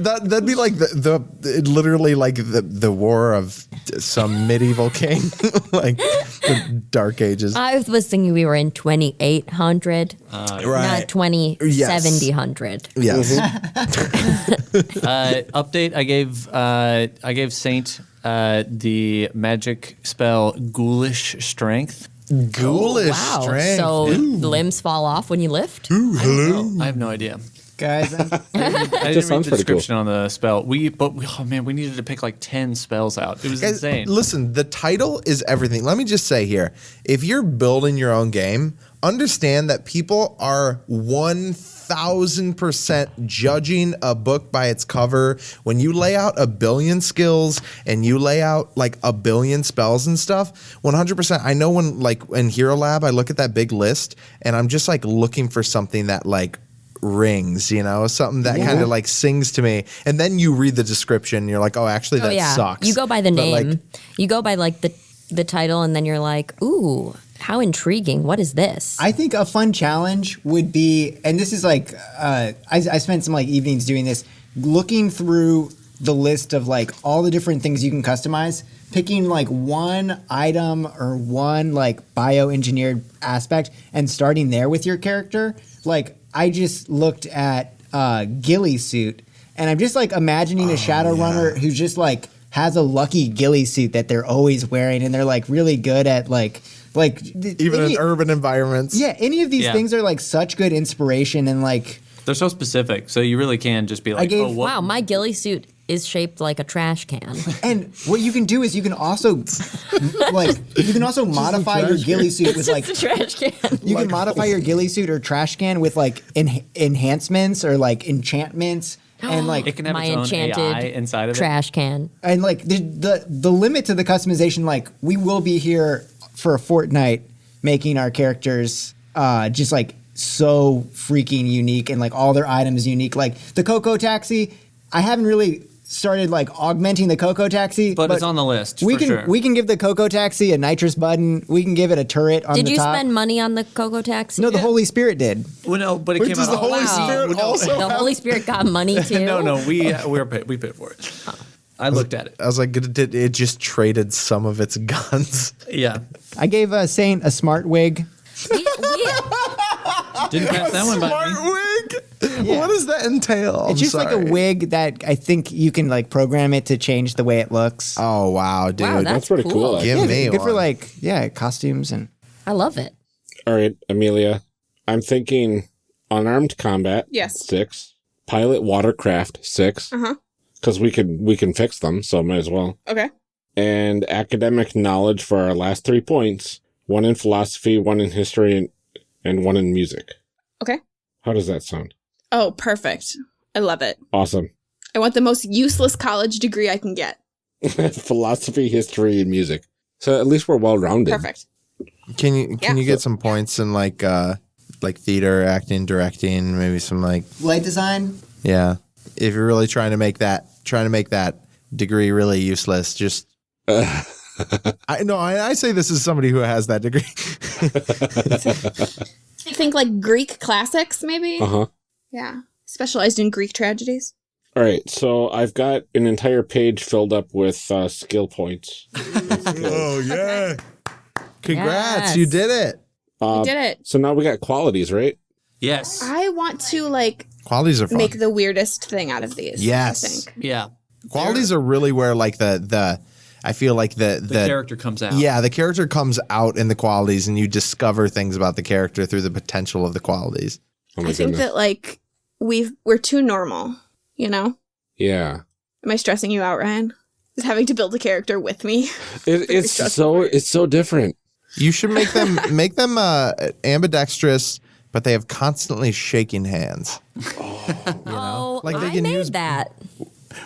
that that'd be like the, the literally like the the war of some medieval king, like the Dark Ages. I was thinking we were in 2800, not right. 2070. Yes. uh, update. I gave uh, I gave Saint uh, the magic spell Ghoulish Strength. Ghoulish Wow. strength. So limbs fall off when you lift? Oh, I have no idea. Guys, I'm- I didn't read the pretty cool. description on the spell. We, but we, oh man, we needed to pick like ten spells out. It was Guys, insane. listen, the title is everything. Let me just say here if you're building your own game, understand that people are 1000% judging a book by its cover. When you lay out a billion skills and you lay out like a billion spells and stuff, 100%. I know when, like, in Hero Lab, I look at that big list and I'm just like looking for something that, like, rings, you know, something that kind of like sings to me. And then you read the description, and you're like, oh, actually, oh, that oh yeah. sucks. You go by the But, name. like, you go by like the the title, and then you're like, ooh, how intriguing! What is this? I think a fun challenge would be, and this is like, uh, I, I spent some like evenings doing this, looking through the list of like all the different things you can customize, picking like one item or one like bioengineered aspect, and starting there with your character. Like, I just looked at uh, Ghillie suit, and I'm just like imagining a shadow runner who's just like has a lucky ghillie suit that they're always wearing, and they're like really good at like like th- even any- in urban environments. yeah, any of these Yeah. things are like such good inspiration and like They're so specific, so you really can just be like, gave- oh, what? wow, my ghillie suit is shaped like a trash can. and what you can do is you can also like you can also modify your ghillie suit with like it's a trash can. you can modify your ghillie suit or trash can with like en- enhancements or like enchantments and It like can have my its own enchanted AI inside of it. trash can. and like the, the the limit to the customization like we will be here for a fortnight making our characters uh just like so freaking unique and like all their items unique like the coco taxi i haven't really started like augmenting the coco taxi But it's on the list, we for can sure. we can give the coco taxi a nitrous button we can give it a turret on Did the you spend money on the Coco taxi? no the holy spirit did Well, no, but it Wait, came does out. the Holy wow. Spirit No. also? the Holy Spirit got money too. no, no, we uh, we're paid, we paid for it. I looked at it. I was like, it, it, it just traded some of its guns. Yeah, i gave a saint a smart wig We- we- didn't catch that one by Smart me. wig. What does that entail? I'm it's just like a wig that i think you can like program it to change the way it looks Oh wow, dude! wow, that's, that's pretty cool, cool. Give yeah, me good for like yeah costumes and I love it. All right, Amelia. I'm thinking unarmed combat. Yes. Six. Pilot watercraft. Six. Uh-huh. Because we can we can fix them, so might as well. Okay. And academic knowledge for our last three points. One in philosophy, one in history, and, and one in music. Okay. How does that sound? Oh, perfect. I love it. Awesome. I want the most useless college degree I can get. philosophy, history, and music. So at least we're well rounded. Perfect. Can you can Yeah. you get some points in like uh like theater, acting, directing, maybe some like light design yeah. If you're really trying to make that trying to make that degree really useless, just I no, I, I say this as somebody who has that degree. I think like Greek classics, maybe. Uh huh. Yeah. Specialized in Greek tragedies. All right, so I've got an entire page filled up with uh, skill points. oh yeah. Congrats, Yes. you did it. Uh, did it. So now we got qualities, right? Yes. I want to like Qualities are fun. make the weirdest thing out of these. Yes. I think. Yeah. Qualities are really where like the the I feel like the The, the, character comes out. yeah the character comes out in the qualities and you discover things about the character through the potential of the qualities. Oh my I think that like we've we're too normal, you know? yeah. Am I stressing you out, Ryan? Is having to build a character with me? It, it's so it's so different. You should make them make them uh, ambidextrous, but they have constantly shaking hands. oh, like they I can made use- that.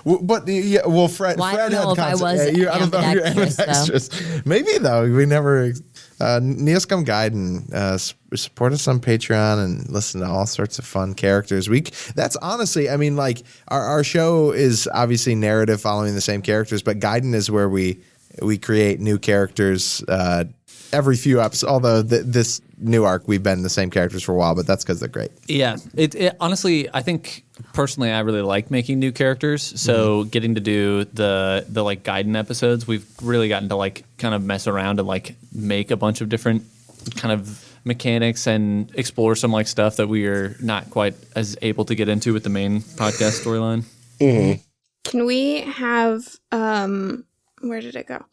W- But yeah, well, Fred, Well, I Fred don't had if I was yeah, you- I don't know if you're ambidextrous, ambidextrous. Maybe though, we never. Uh, Neoscum Gaiden and uh, support us on Patreon and listen to all sorts of fun characters. We that's honestly, I mean, like our, our show is obviously narrative following the same characters, but Gaiden is where we we create new characters uh, every few episodes. Although th- this new arc, we've been the same characters for a while, but that's because they're great. Yeah, it, it honestly, I think personally, I really like making new characters. So getting to do the the like Gaiden episodes, we've really gotten to like kind of mess around and like make a bunch of different kind of mechanics and explore some like stuff that we are not quite as able to get into with the main podcast storyline. Can we have um where did it go?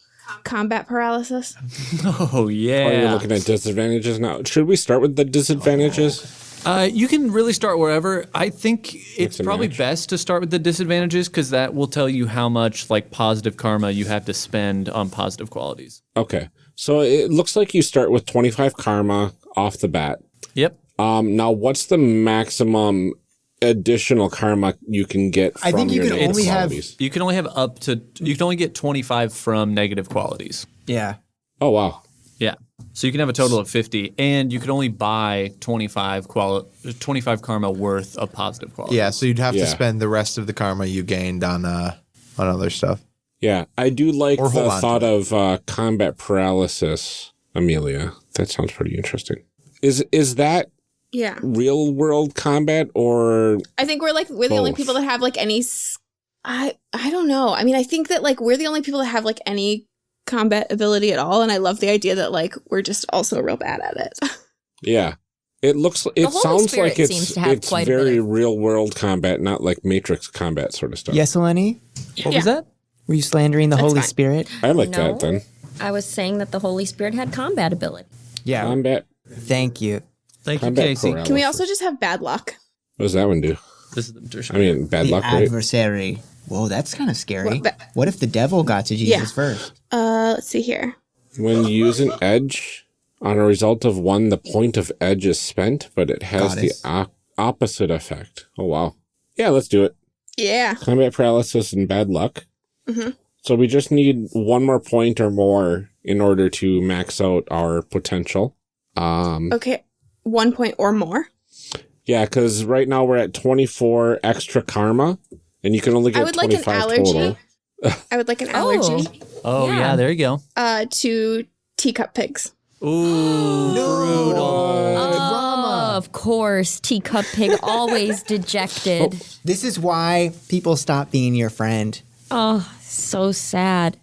Combat paralysis. Oh yeah. Oh, you're looking at disadvantages now. Should we start with the disadvantages? Uh, you can really start wherever. I think it's and probably match. best to start with the disadvantages because that will tell you how much like positive karma you have to spend on positive qualities. Okay. So it looks like you start with 25 karma off the bat. Yep. Um, now what's the maximum additional karma you can get from I think you your can negative only have- You can only have up to you can only get 25 from negative qualities. Yeah. Oh wow. Yeah. So you can have a total of 50 and you can only buy 25 quali- 25 karma worth of positive qualities. Yeah, so you'd have Yeah. to spend the rest of the karma you gained on uh on other stuff. Yeah, I do like Or the thought of uh, combat paralysis, Amelia. That sounds pretty interesting. Is is that Yeah. real world combat or I think we're like we're the only people that have like any. i i don't know. I mean, I think that like we're the only people that have like any combat ability at all, and I love the idea that like we're just also real bad at it. yeah? It looks. It sounds like it's seems to have it's quite very real world combat, not like Matrix combat sort of stuff. Yes, Eleni? What was that? Were you slandering the Holy fine. Spirit? I like No. that then. I was saying that the Holy Spirit had combat ability. Yeah. Combat. Thank you. Thank you, Casey. paralysis. Can we also just have bad luck? What does that one do? This is the I mean, bad the luck, right? adversary. Whoa, that's kind of scary. What, what if the devil got to Jesus Yeah. first? Uh, let's see here. When you use an edge on a result of one, the point of edge is spent, but it has Goddess. the op- opposite effect. Oh wow. Yeah, let's do it. Yeah. combat paralysis and bad luck. Mhm. So we just need one more point or more in order to max out our potential. Um, Okay. One point or more. yeah, because right now we're at 24 extra karma, and you can only I get would like an 25 allergy. total. I would like an Oh. allergy. Oh yeah. Yeah. there you go. Uh, to teacup pigs. Ooh, no. brutal. Oh, of course, teacup pig always dejected. This is why people stop being your friend. Oh, so sad.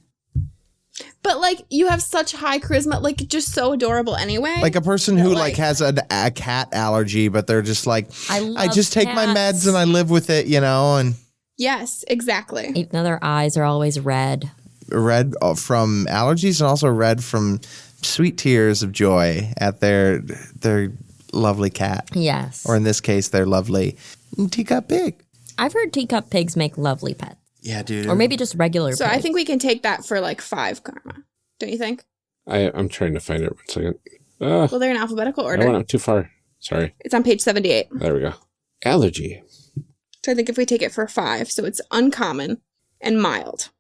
But like, you have such high charisma, like just so adorable anyway. Like a person who like, like- has a, a cat allergy, but they're just like, I I love just take my meds and I live with it, you know, and yes, exactly. Even though their eyes are always red. red uh, from allergies and also red from sweet tears of joy at their their lovely cat, Yes. or in this case, their lovely teacup pig. I've heard teacup pigs make lovely pets. Yeah, dude. Or maybe just regular So pigs. I think we can take that for like five karma. Don't you think? I, I'm trying to find it one second. Uh, Well, they're in alphabetical order. I order. went up too far. Sorry. It's on page 78. There we go. Allergy. So I think if we take it for five, so it's uncommon and mild.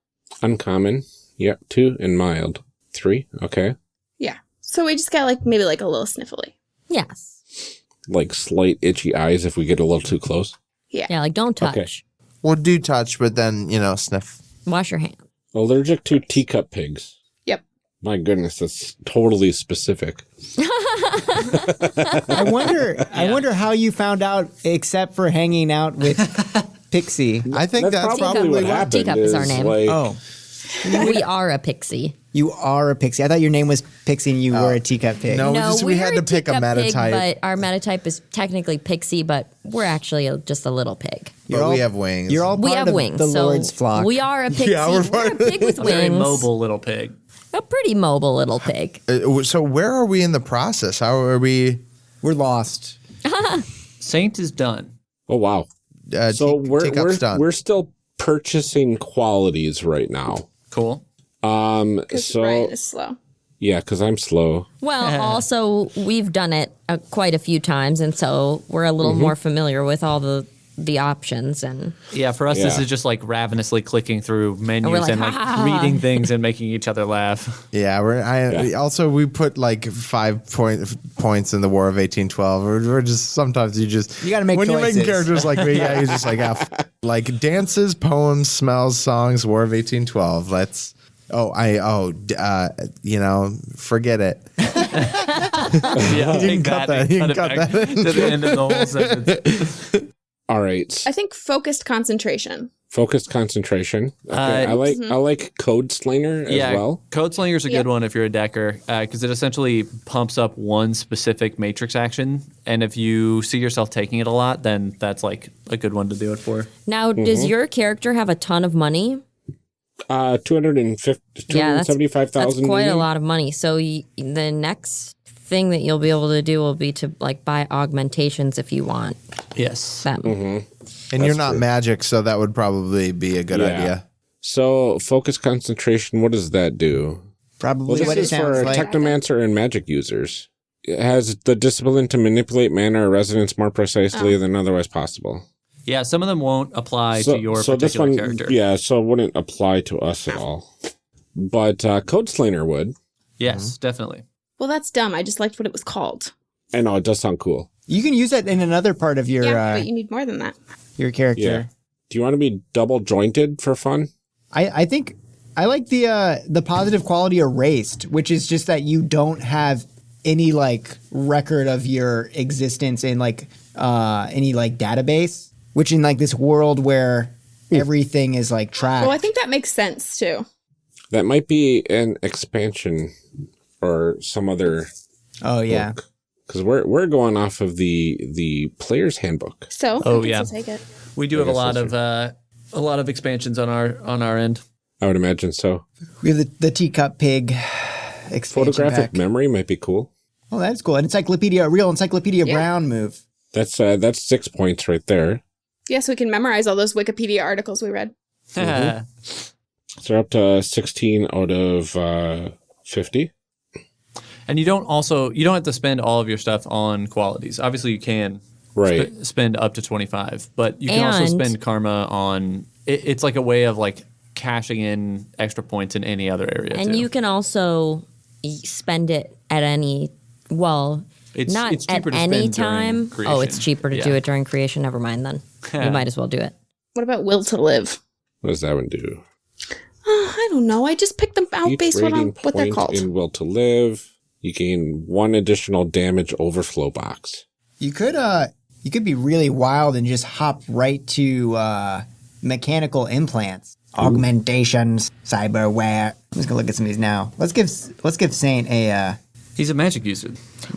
Uncommon. Yep. Two and mild. Three. Okay. Yeah. So we just got like maybe like a little sniffly. Yes. Like slight itchy eyes if we get a little too close. Yeah. Yeah, like don't touch. Okay. Well, do touch, but then you know, sniff. Wash your hands. Allergic to teacup pigs. Yep. My goodness, that's totally specific. I wonder. I wonder how you found out, except for hanging out with Pixie. I think that's, probably probably what Teacup. happened. Teacup is our name. Like, Oh, we are a pixie. You are a Pixie. I thought your name was Pixie and you were a teacup pig. No. we no, just- we we're had to pick a teacup pig, metatype. but our metatype is technically pixie, but we're actually a, just a little pig. But we have wings. You're all We have of wings. the so Lord's flock. We are a pixie. Yeah, we're we're, a pig with wings. Very mobile little pig. A pretty mobile little pig. Uh, so where are we in the process? How are we? We're lost. Saint is done. oh wow. Uh, So te- we're we're, done. we're still purchasing qualities right now. Cool. Um. Because So Ryan is slow. yeah, because I'm slow. Well, also we've done it uh, quite a few times, and so we're a little more familiar with all the the options. And Yeah, for us, this is just like ravenously clicking through menus we're like, and like reading things and making each other laugh. yeah, we're. I Yeah. also we put like five point points in the War of eighteen twelve. We're, we're just sometimes you just You gotta make when you're making characters like me. Yeah, you're just like ah, f- like dances, poems, smells, songs. War of eighteen twelve. Let's. Oh, I oh uh, you know, forget it. yeah, You can cut that. and You can it cut that. to the end of the whole sentence. All right. I think focused concentration. Focused concentration. Okay. Uh, I like I like Code Slinger as yeah, well. Code Slinger is a Yep. good one if you're a decker because it essentially pumps up one specific matrix action, and if you see yourself taking it a lot, then that's like a good one to do it for. now, does Mm-hmm. your character have a ton of money? Uh, 250 Yeah, that's, that's quite a lot of money. So y- the next thing that you'll be able to do will be to like buy augmentations if you want Yes. them. And you're not magic, so that would probably be a good Yeah. idea. So, focus concentration, what does that do? Probably Well, this what it is for like. technomancer and magic users. It has the discipline to manipulate mana or resonance more precisely Oh. than otherwise possible. Yeah, some of them won't apply to your this particular one, character. yeah, so it wouldn't apply to us at all. But uh, Code Slinger would. Yes, definitely. Well, that's dumb. I just liked what it was called. I know it does sound cool. you can use that in another part of your yeah, uh, but you need more than that. your character. Yeah. Do you want to be double jointed for fun? I, I think I like the uh, the positive quality erased, which is just that you don't have any like record of your existence in like uh, any like database. Which in like this world where everything is like tracked. Well, I think that makes sense too. That might be an expansion or some other oh yeah, because we're we're going off of the the player's handbook. So, Oh, yeah. Take it. We do have a lot that's of uh, a lot of expansions on our on our end. I would imagine so. we have the, the teacup pig expansion Photographic pack. memory might be cool. Oh, that's cool. An encyclopedia, a real encyclopedia Yeah. Brown move. That's uh, that's six points right there. Yes, we can memorize all those Wikipedia articles we read. So they're up to sixteen out of uh, fifty. and you don't also you don't have to spend all of your stuff on qualities. Obviously, you can Right. sp- spend up to twenty five, but you can also spend karma on. It, it's like a way of like cashing in extra points in any other area. And too. you can also spend it at any well, It's- not it's at to any spend time. Oh, it's cheaper to do it during creation. Never mind then. You might as well do it. What about will to live? What does that one do? Uh, I don't know. I just picked them out Each based on rating what they're called. in Will to Live, you gain one additional damage overflow box. You could uh you could be really wild and just hop right to uh mechanical implants, augmentations, cyberware. I'm just gonna look at some of these now. Let's give let's give Saint a uh He's a magic user.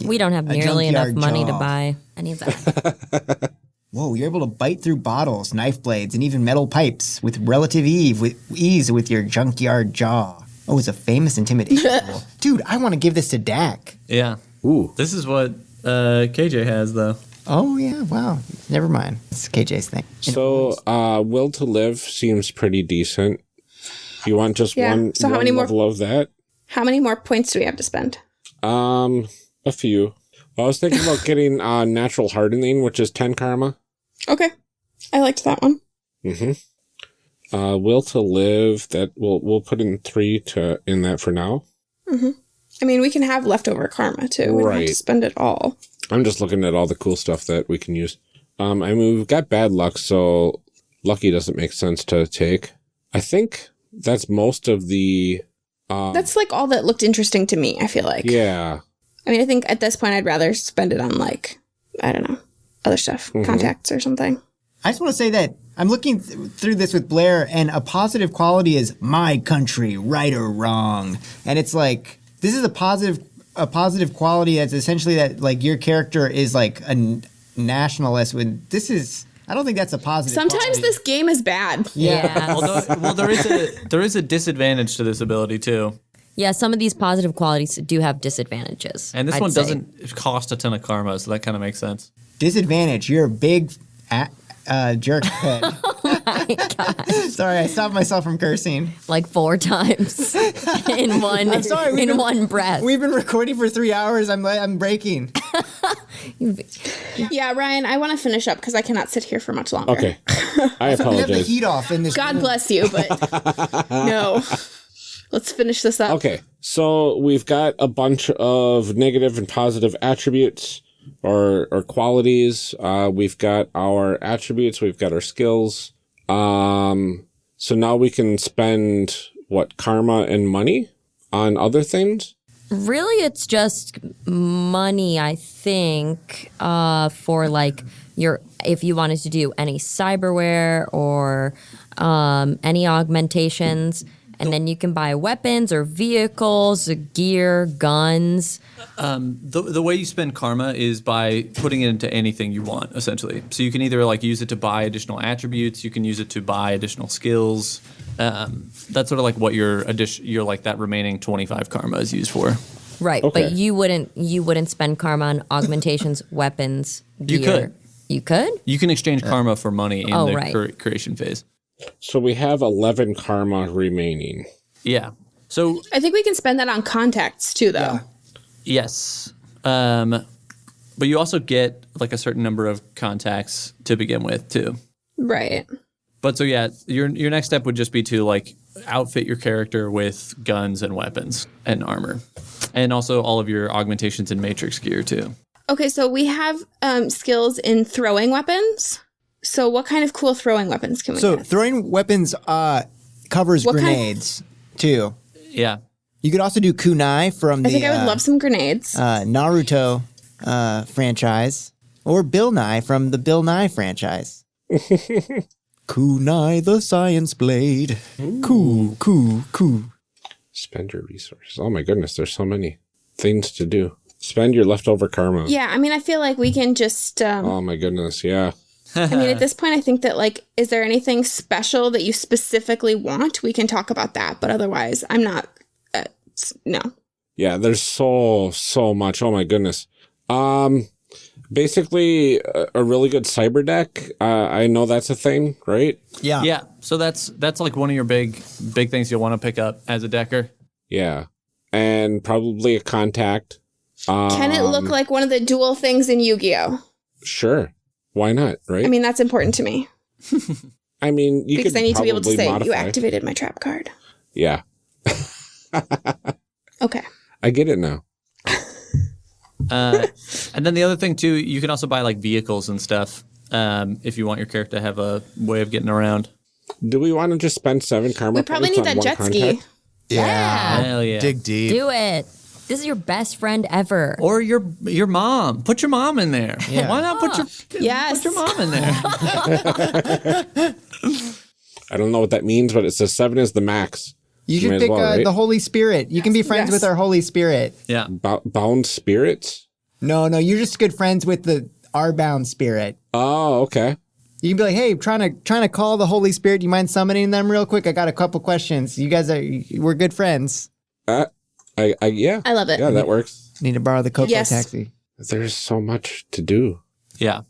We don't have nearly enough junkyard money to buy any of that. Whoa, you're able to bite through bottles, knife blades, and even metal pipes with relative ease with, ease with your junkyard jaw. Oh, it's a famous intimidation tool. Dude, I want to give this to Dak. Yeah. Ooh. This is what uh, KJ has though. Oh, yeah, wow. Never mind. It's KJ's thing. So, uh, Will to Live seems pretty decent. You want just Yeah, one, so how one many more- level of that? How many more points do we have to spend? Um, a few. Well, I was thinking about getting uh, natural hardening, which is ten karma. Okay. I liked that one. Mm-hmm. Uh, will to live. That we'll we'll put in three to in that for now. I mean, we can have leftover karma too. We don't have Right. to spend it all. I'm just looking at all the cool stuff that we can use. Um, I mean, we've got bad luck, so lucky doesn't make sense to take. I think that's most of the. Um, That's like all that looked interesting to me, I feel like. yeah. I mean, I think at this point I'd rather spend it on like, I don't know, other stuff, Mm-hmm. contacts or something. I just want to say that I'm looking th- through this with Blair, and a positive quality is my country, right or wrong. And it's like, this is a positive. A positive quality that's essentially that like your character is like a n- nationalist. When this is, I don't think that's a positive. Sometimes quality. this game is bad. Yeah. Although, well, there is a there is a disadvantage to this ability too, yeah, some of these positive qualities do have disadvantages. and this I'd one say. doesn't cost a ton of karma, so that kind of makes sense. Disadvantage. You're a big a- uh, jerk head. Sorry, I stopped myself from cursing. like four times in one I'm sorry, in been- one breath. We've been recording for three hours. I'm I'm breaking. Yeah, Ryan, I want to finish up because I cannot sit here for much longer. Okay. I We have the heat off in this. God room. bless you, but no. Let's finish this up. Okay, so we've got a bunch of negative and positive attributes or or qualities. Uh, we've got our attributes. We've got our skills. Um, so now we can spend what karma and money on other things. Really, it's just money, I think, uh, for like your if you wanted to do any cyberware or um, any augmentations. And then you can buy weapons or vehicles, gear, guns. The, the way you spend karma is by putting it into anything you want, essentially. So you can either like use it to buy additional attributes, you can use it to buy additional skills. Um, that's sort of like what your addition, your like that remaining twenty five karma is used for. Right, Okay. but you wouldn't you wouldn't spend karma on augmentations, weapons, You gear. could. You could? You can exchange karma for money in Oh, the right. cre- creation phase. So we have 11 karma remaining. Yeah. So I think we can spend that on contacts too, though. yes, um, but you also get like a certain number of contacts to begin with too. Right. But so yeah, your your next step would just be to like outfit your character with guns and weapons and armor, and also all of your augmentations and matrix gear too. Okay, so we have um, skills in throwing weapons. So, what kind of cool throwing weapons can we So get? throwing weapons uh, covers What kind- grenades too. Yeah, You could also do kunai from the I think I would uh, love some grenades. uh, Naruto uh, franchise, or Bill Nye from the Bill Nye franchise. kunai the science blade. Cool, cool, cool. Spend your resources. Oh my goodness, there's so many things to do. Spend your leftover karma. yeah, I mean, I feel like we can just. Um, Oh my goodness, yeah. I mean, at this point, I think that, like, is there anything special that you specifically want? We can talk about that. But otherwise, I'm not. Uh, no. Yeah, there's so so much. Oh my goodness. Um basically a, a really good cyber deck. Uh, I know that's a thing, right? Yeah. yeah. So that's that's like one of your big big things you'll want to pick up as a decker. Yeah. And probably a contact. Um, Can it look like one of the dual things in Yu Gi Oh? Sure. Why not, right? I mean, that's important to me I mean, you because could I need to be able to probably say, you activated my trap card. Yeah. Okay. I get it now. Uh, and then the other thing too, you can also buy like vehicles and stuff um, if you want your character to have a way of getting around. Do we want to just spend seven karma? We probably points need on that one jet ski. contact? Yeah. Hell yeah. Dig deep. Do it. This is your best friend ever. Or your your mom. Put your mom in there. Yeah. Why not put your Yes. put your mom in there? I don't know what that means, but it says seven is the max. You should pick well, uh, right? the Holy Spirit. You can be friends Yes. with our Holy Spirit. yeah. Bo- bound spirits? No, no, you're just good friends with the our bound spirit. Oh, okay. You can be like, hey, trying to trying to call the Holy Spirit. Do You mind summoning them real quick? I got a couple questions. You guys are we're good friends. Uh, I, I, yeah. I love it. Yeah, that works. Need to borrow the Coco Yes. taxi. There's so much to do. Yeah.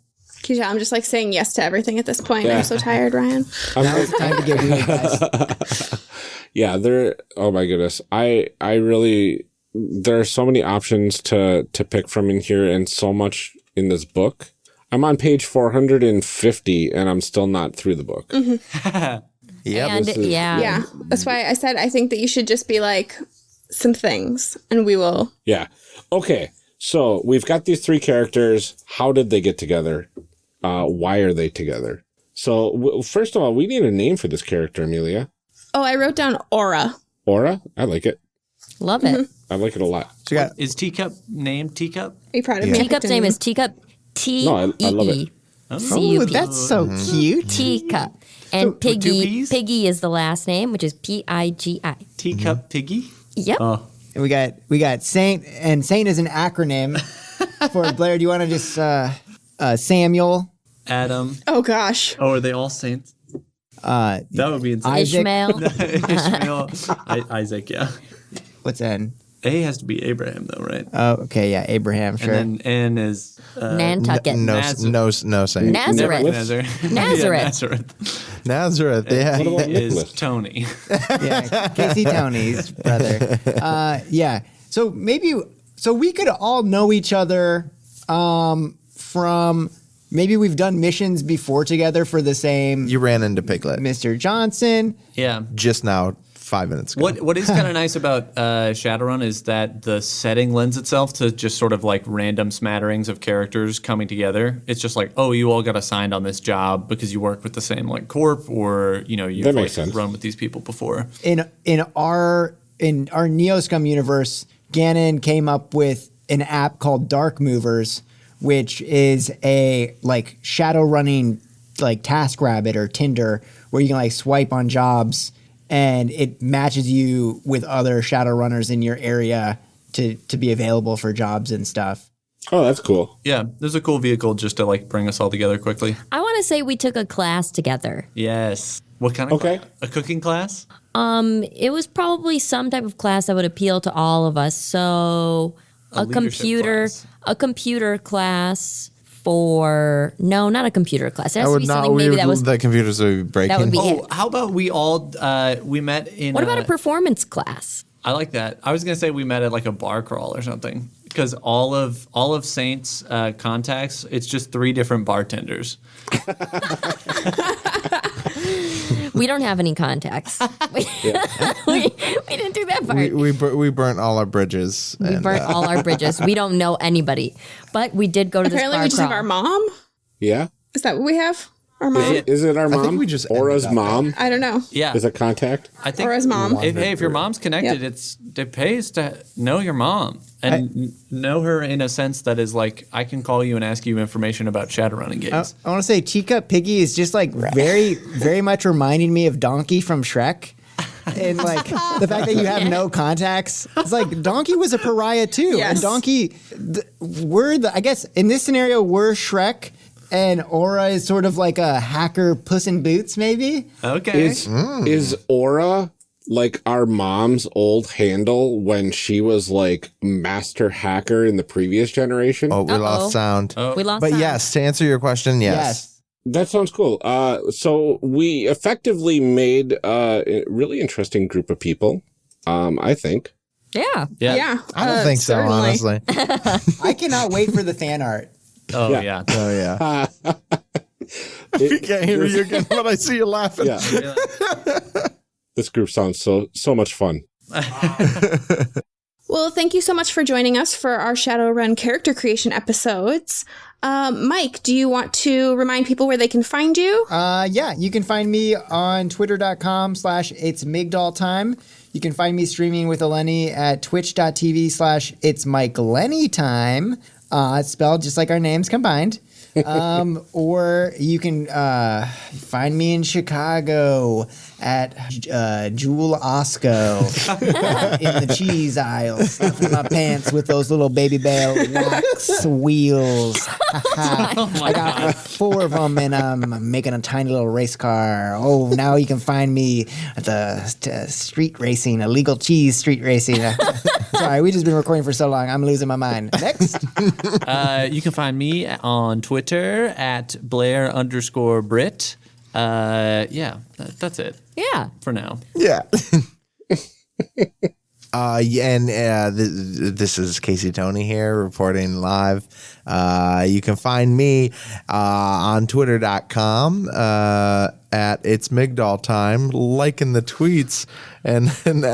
Keisha, I'm just like saying yes to everything at this point. Yeah. I'm so tired, Ryan. I'm Now it's time to get weird, guys. yeah, there. Oh my goodness. I, I really, there are so many options to, to pick from in here and so much in this book. I'm on page 450 and I'm still not through the book. Mm-hmm. Yep. and this is- yeah, Yeah. That's why I said I think that you should just be like some things and we will. Yeah. Okay. So we've got these three characters. How did they get together? Uh, why are they together? So w- first of all, we need a name for this character, Amelia. Oh, I wrote down aura. Aura. I like it. love it. I like it a lot. So we got Is teacup named teacup? Are you proud of me? Teacup's name is Teacup. T No, I- I love E it. E C Oh, that's so cute. Teacup. And two Piggy. Piggy is the last name, which is P I G I. Teacup piggy? Yep. Oh. And we got we got Saint, and Saint is an acronym for Blair. Do you want to just uh, uh, Samuel, Adam. Oh gosh. Oh, are they all saints? uh, That would be insane. Isaac? Ishmael. Ishmael, I, Isaac, yeah. what's N? A has to be Abraham though, right? Oh, okay, yeah, Abraham, sure. And then N is uh, Nantucket. No, Nazareth. no, no, saying Nazareth. Nazareth. Nazareth. yeah, Nazareth Nazareth. Yeah. What about is Tony. yeah, Casey Tony's brother. Uh, yeah. So maybe so we could all know each other um, from maybe we've done missions before together for the same You ran into Piglet Mr. Johnson. yeah. just now, five minutes ago. What what is kind of nice about uh, Shadowrun is that the setting lends itself to just sort of like random smatterings of characters coming together. It's just like, oh, you all got assigned on this job because you work with the same like corp, or you know you've That like, sense. run with these people before. in in our in our Neoscum universe, Ganon came up with an app called Dark Movers, which is a like shadow running like Task Rabbit or Tinder, where you can like swipe on jobs and it matches you with other shadow runners in your area to to be available for jobs and stuff. Oh, that's cool. Yeah, there's a cool vehicle just to like bring us all together quickly. I want to say we took a class together. Yes. What kind of Okay. cla- a cooking class? Um, it was probably some type of class that would appeal to all of us. So A a, computer, class. a computer class for no, not a computer class. It has I to would be not. something We maybe that was. the computers would be breaking. would be- Oh, how about we all uh, we met in What about a performance class? I like that. I was gonna say we met at like a bar crawl or something because all of all of Saints uh, contacts, it's just three different bartenders. We don't have any contacts. we, we, we didn't do that part. we We, we, bur- we burnt all our bridges. and, burnt uh, all our bridges. We don't know anybody, but we did go to this Apparently, bar we just have our mom. Yeah. Is that what we have? Our mom? it- Is it our mom? I think we just Aura's mom I don't know. Yeah, is a contact. I think Or his mom. If, hey, if your mom's connected, Yep. it's it pays to know your mom and n- know her in a sense that is like I can call you and ask you information about Shadowrunning I, games. I want to say Teacup Piggy is just like very, very much reminding me of Donkey from Shrek. And like the fact that you have no contacts, it's like Donkey was a pariah too. Yes. And Donkey, th- we're the, I guess in this scenario, we're Shrek, and Aura is sort of like a hacker Puss in Boots, maybe. Okay, Is is Aura like our mom's old handle when she was like master hacker in the previous generation? oh, we Uh-oh. lost sound. Oh. we lost. But sound. yes, to answer your question, yes. Yes. That sounds cool. Uh, so we effectively made uh, a really interesting group of people. Um, I think. Yeah. yeah. Yeah. I don't uh, think so, certainly. honestly. I cannot wait for the fan art. Oh Yeah. yeah. Oh yeah. It- Can't hear you again, but I see you laughing. yeah. this group sounds so so much fun. Well, thank you so much for joining us for our Shadowrun character creation episodes. Um, Mike, do you want to remind people where they can find you? Uh, yeah, you can find me on twitter.com slash it's Migdal time. You can find me streaming with Eleni at twitch.tv slash it's Mike Lenny time. Uh, it's spelled just like our names combined. um, or you can uh, find me in Chicago at uh, Jewel Osco in the cheese aisle, stuffing my pants with those little Babybel wax wheels. I got like four of them, and um, I'm making a tiny little race car. Oh, now you can find me at the t- street racing, illegal cheese street racing. Sorry, we just been recording for so long. I'm losing my mind. Next, Uh, you can find me on Twitter at Blair underscore Brit. Uh, yeah, that, that's it Yeah. for now. Yeah. uh, and uh, th- this is Casey Tony here reporting live. Uh, you can find me uh, on twitter.com uh, at it's Migdal time, liking the tweets and and,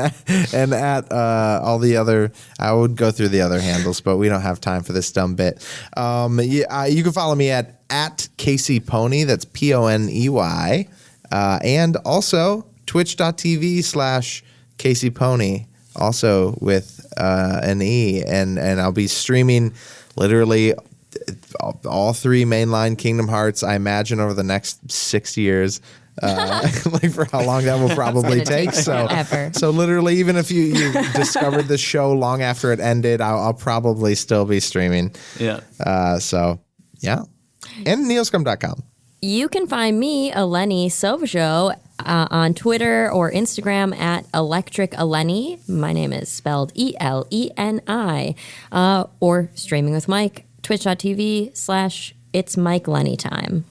and at uh, all the other. I would go through the other handles, but we don't have time for this dumb bit. Um, yeah, uh, you can follow me at at Casey Pony. That's P O N E Y, uh, and also twitch.tv slash Casey Pony, also with uh, an E, and and I'll be streaming literally all, all three mainline Kingdom Hearts. I imagine over the next six years. Uh, like for how long that will probably take take. So, forever. so literally, even if you, you discovered the show long after it ended, I'll, I'll probably still be streaming. Yeah. Uh, so, yeah, and neoscum.com. You can find me, Eleni Silvershow, uh, on Twitter or Instagram at Electric Eleni. My name is spelled E L E N I. Uh, or streaming with Mike, twitch.tv slash it's Mike Lenny time.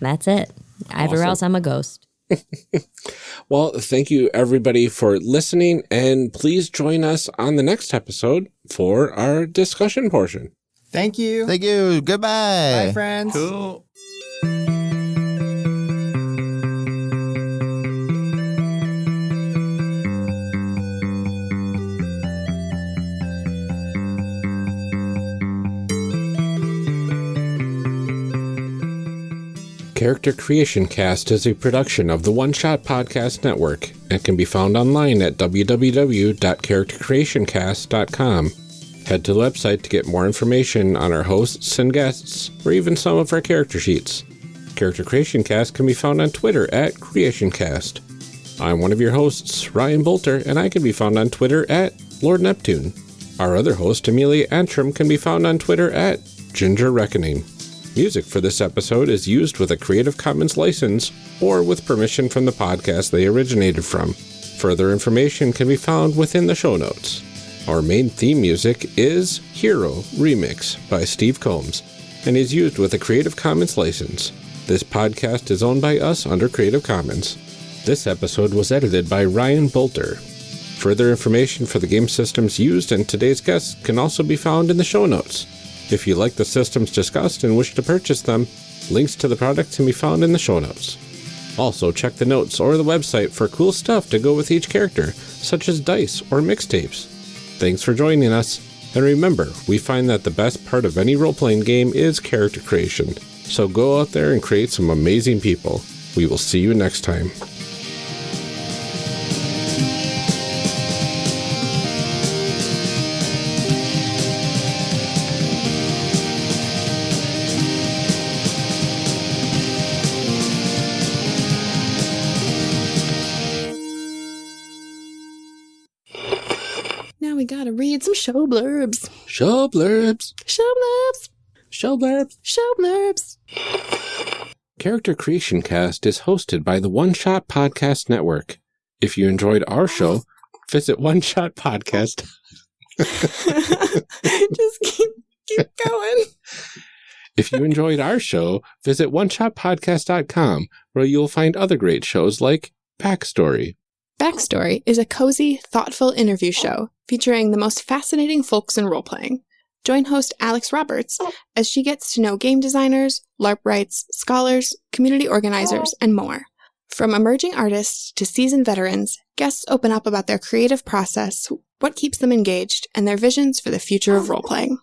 That's it. Everywhere else, I'm a ghost. Well, thank you everybody for listening, and please join us on the next episode for our discussion portion. thank you. Thank you. Goodbye. Bye, friends. Cool. Character Creation Cast is a production of the One Shot Podcast Network and can be found online at www.charactercreationcast.com. Head to the website to get more information on our hosts and guests, or even some of our character sheets. Character Creation Cast can be found on Twitter at CreationCast. I'm one of your hosts, Ryan Boelter, and I can be found on Twitter at Lord Neptune. Our other host, Amelia Antrim, can be found on Twitter at Ginger Reckoning. Music for this episode is used with a Creative Commons license or with permission from the podcast they originated from. Further information can be found within the show notes. Our main theme music is Hero Remix by Steve Combs and is used with a Creative Commons license. This podcast is owned by us under Creative Commons. This episode was edited by Ryan Boelter. Further information for the game systems used and today's guests can also be found in the show notes. If you like the systems discussed and wish to purchase them, links to the products can be found in the show notes. Also, check the notes or the website for cool stuff to go with each character, such as dice or mixtapes. Thanks for joining us, and remember, we find that the best part of any role playing game is character creation. So go out there and create some amazing people. We will see you next time. Show blurbs. Show blurbs. Show blurbs. Show blurbs. Show blurbs. Character Creation Cast is hosted by the One Shot Podcast Network. If you enjoyed our show, visit One Shot Podcast. Just keep keep going. If you enjoyed our show, visit oneshotpodcast.com where you'll find other great shows like Backstory. Backstory is a cozy, thoughtful interview show featuring the most fascinating folks in role playing. Join host Alex Roberts as she gets to know game designers, LARPwrights, scholars, community organizers, and more. From emerging artists to seasoned veterans, guests open up about their creative process, what keeps them engaged, and their visions for the future of role playing.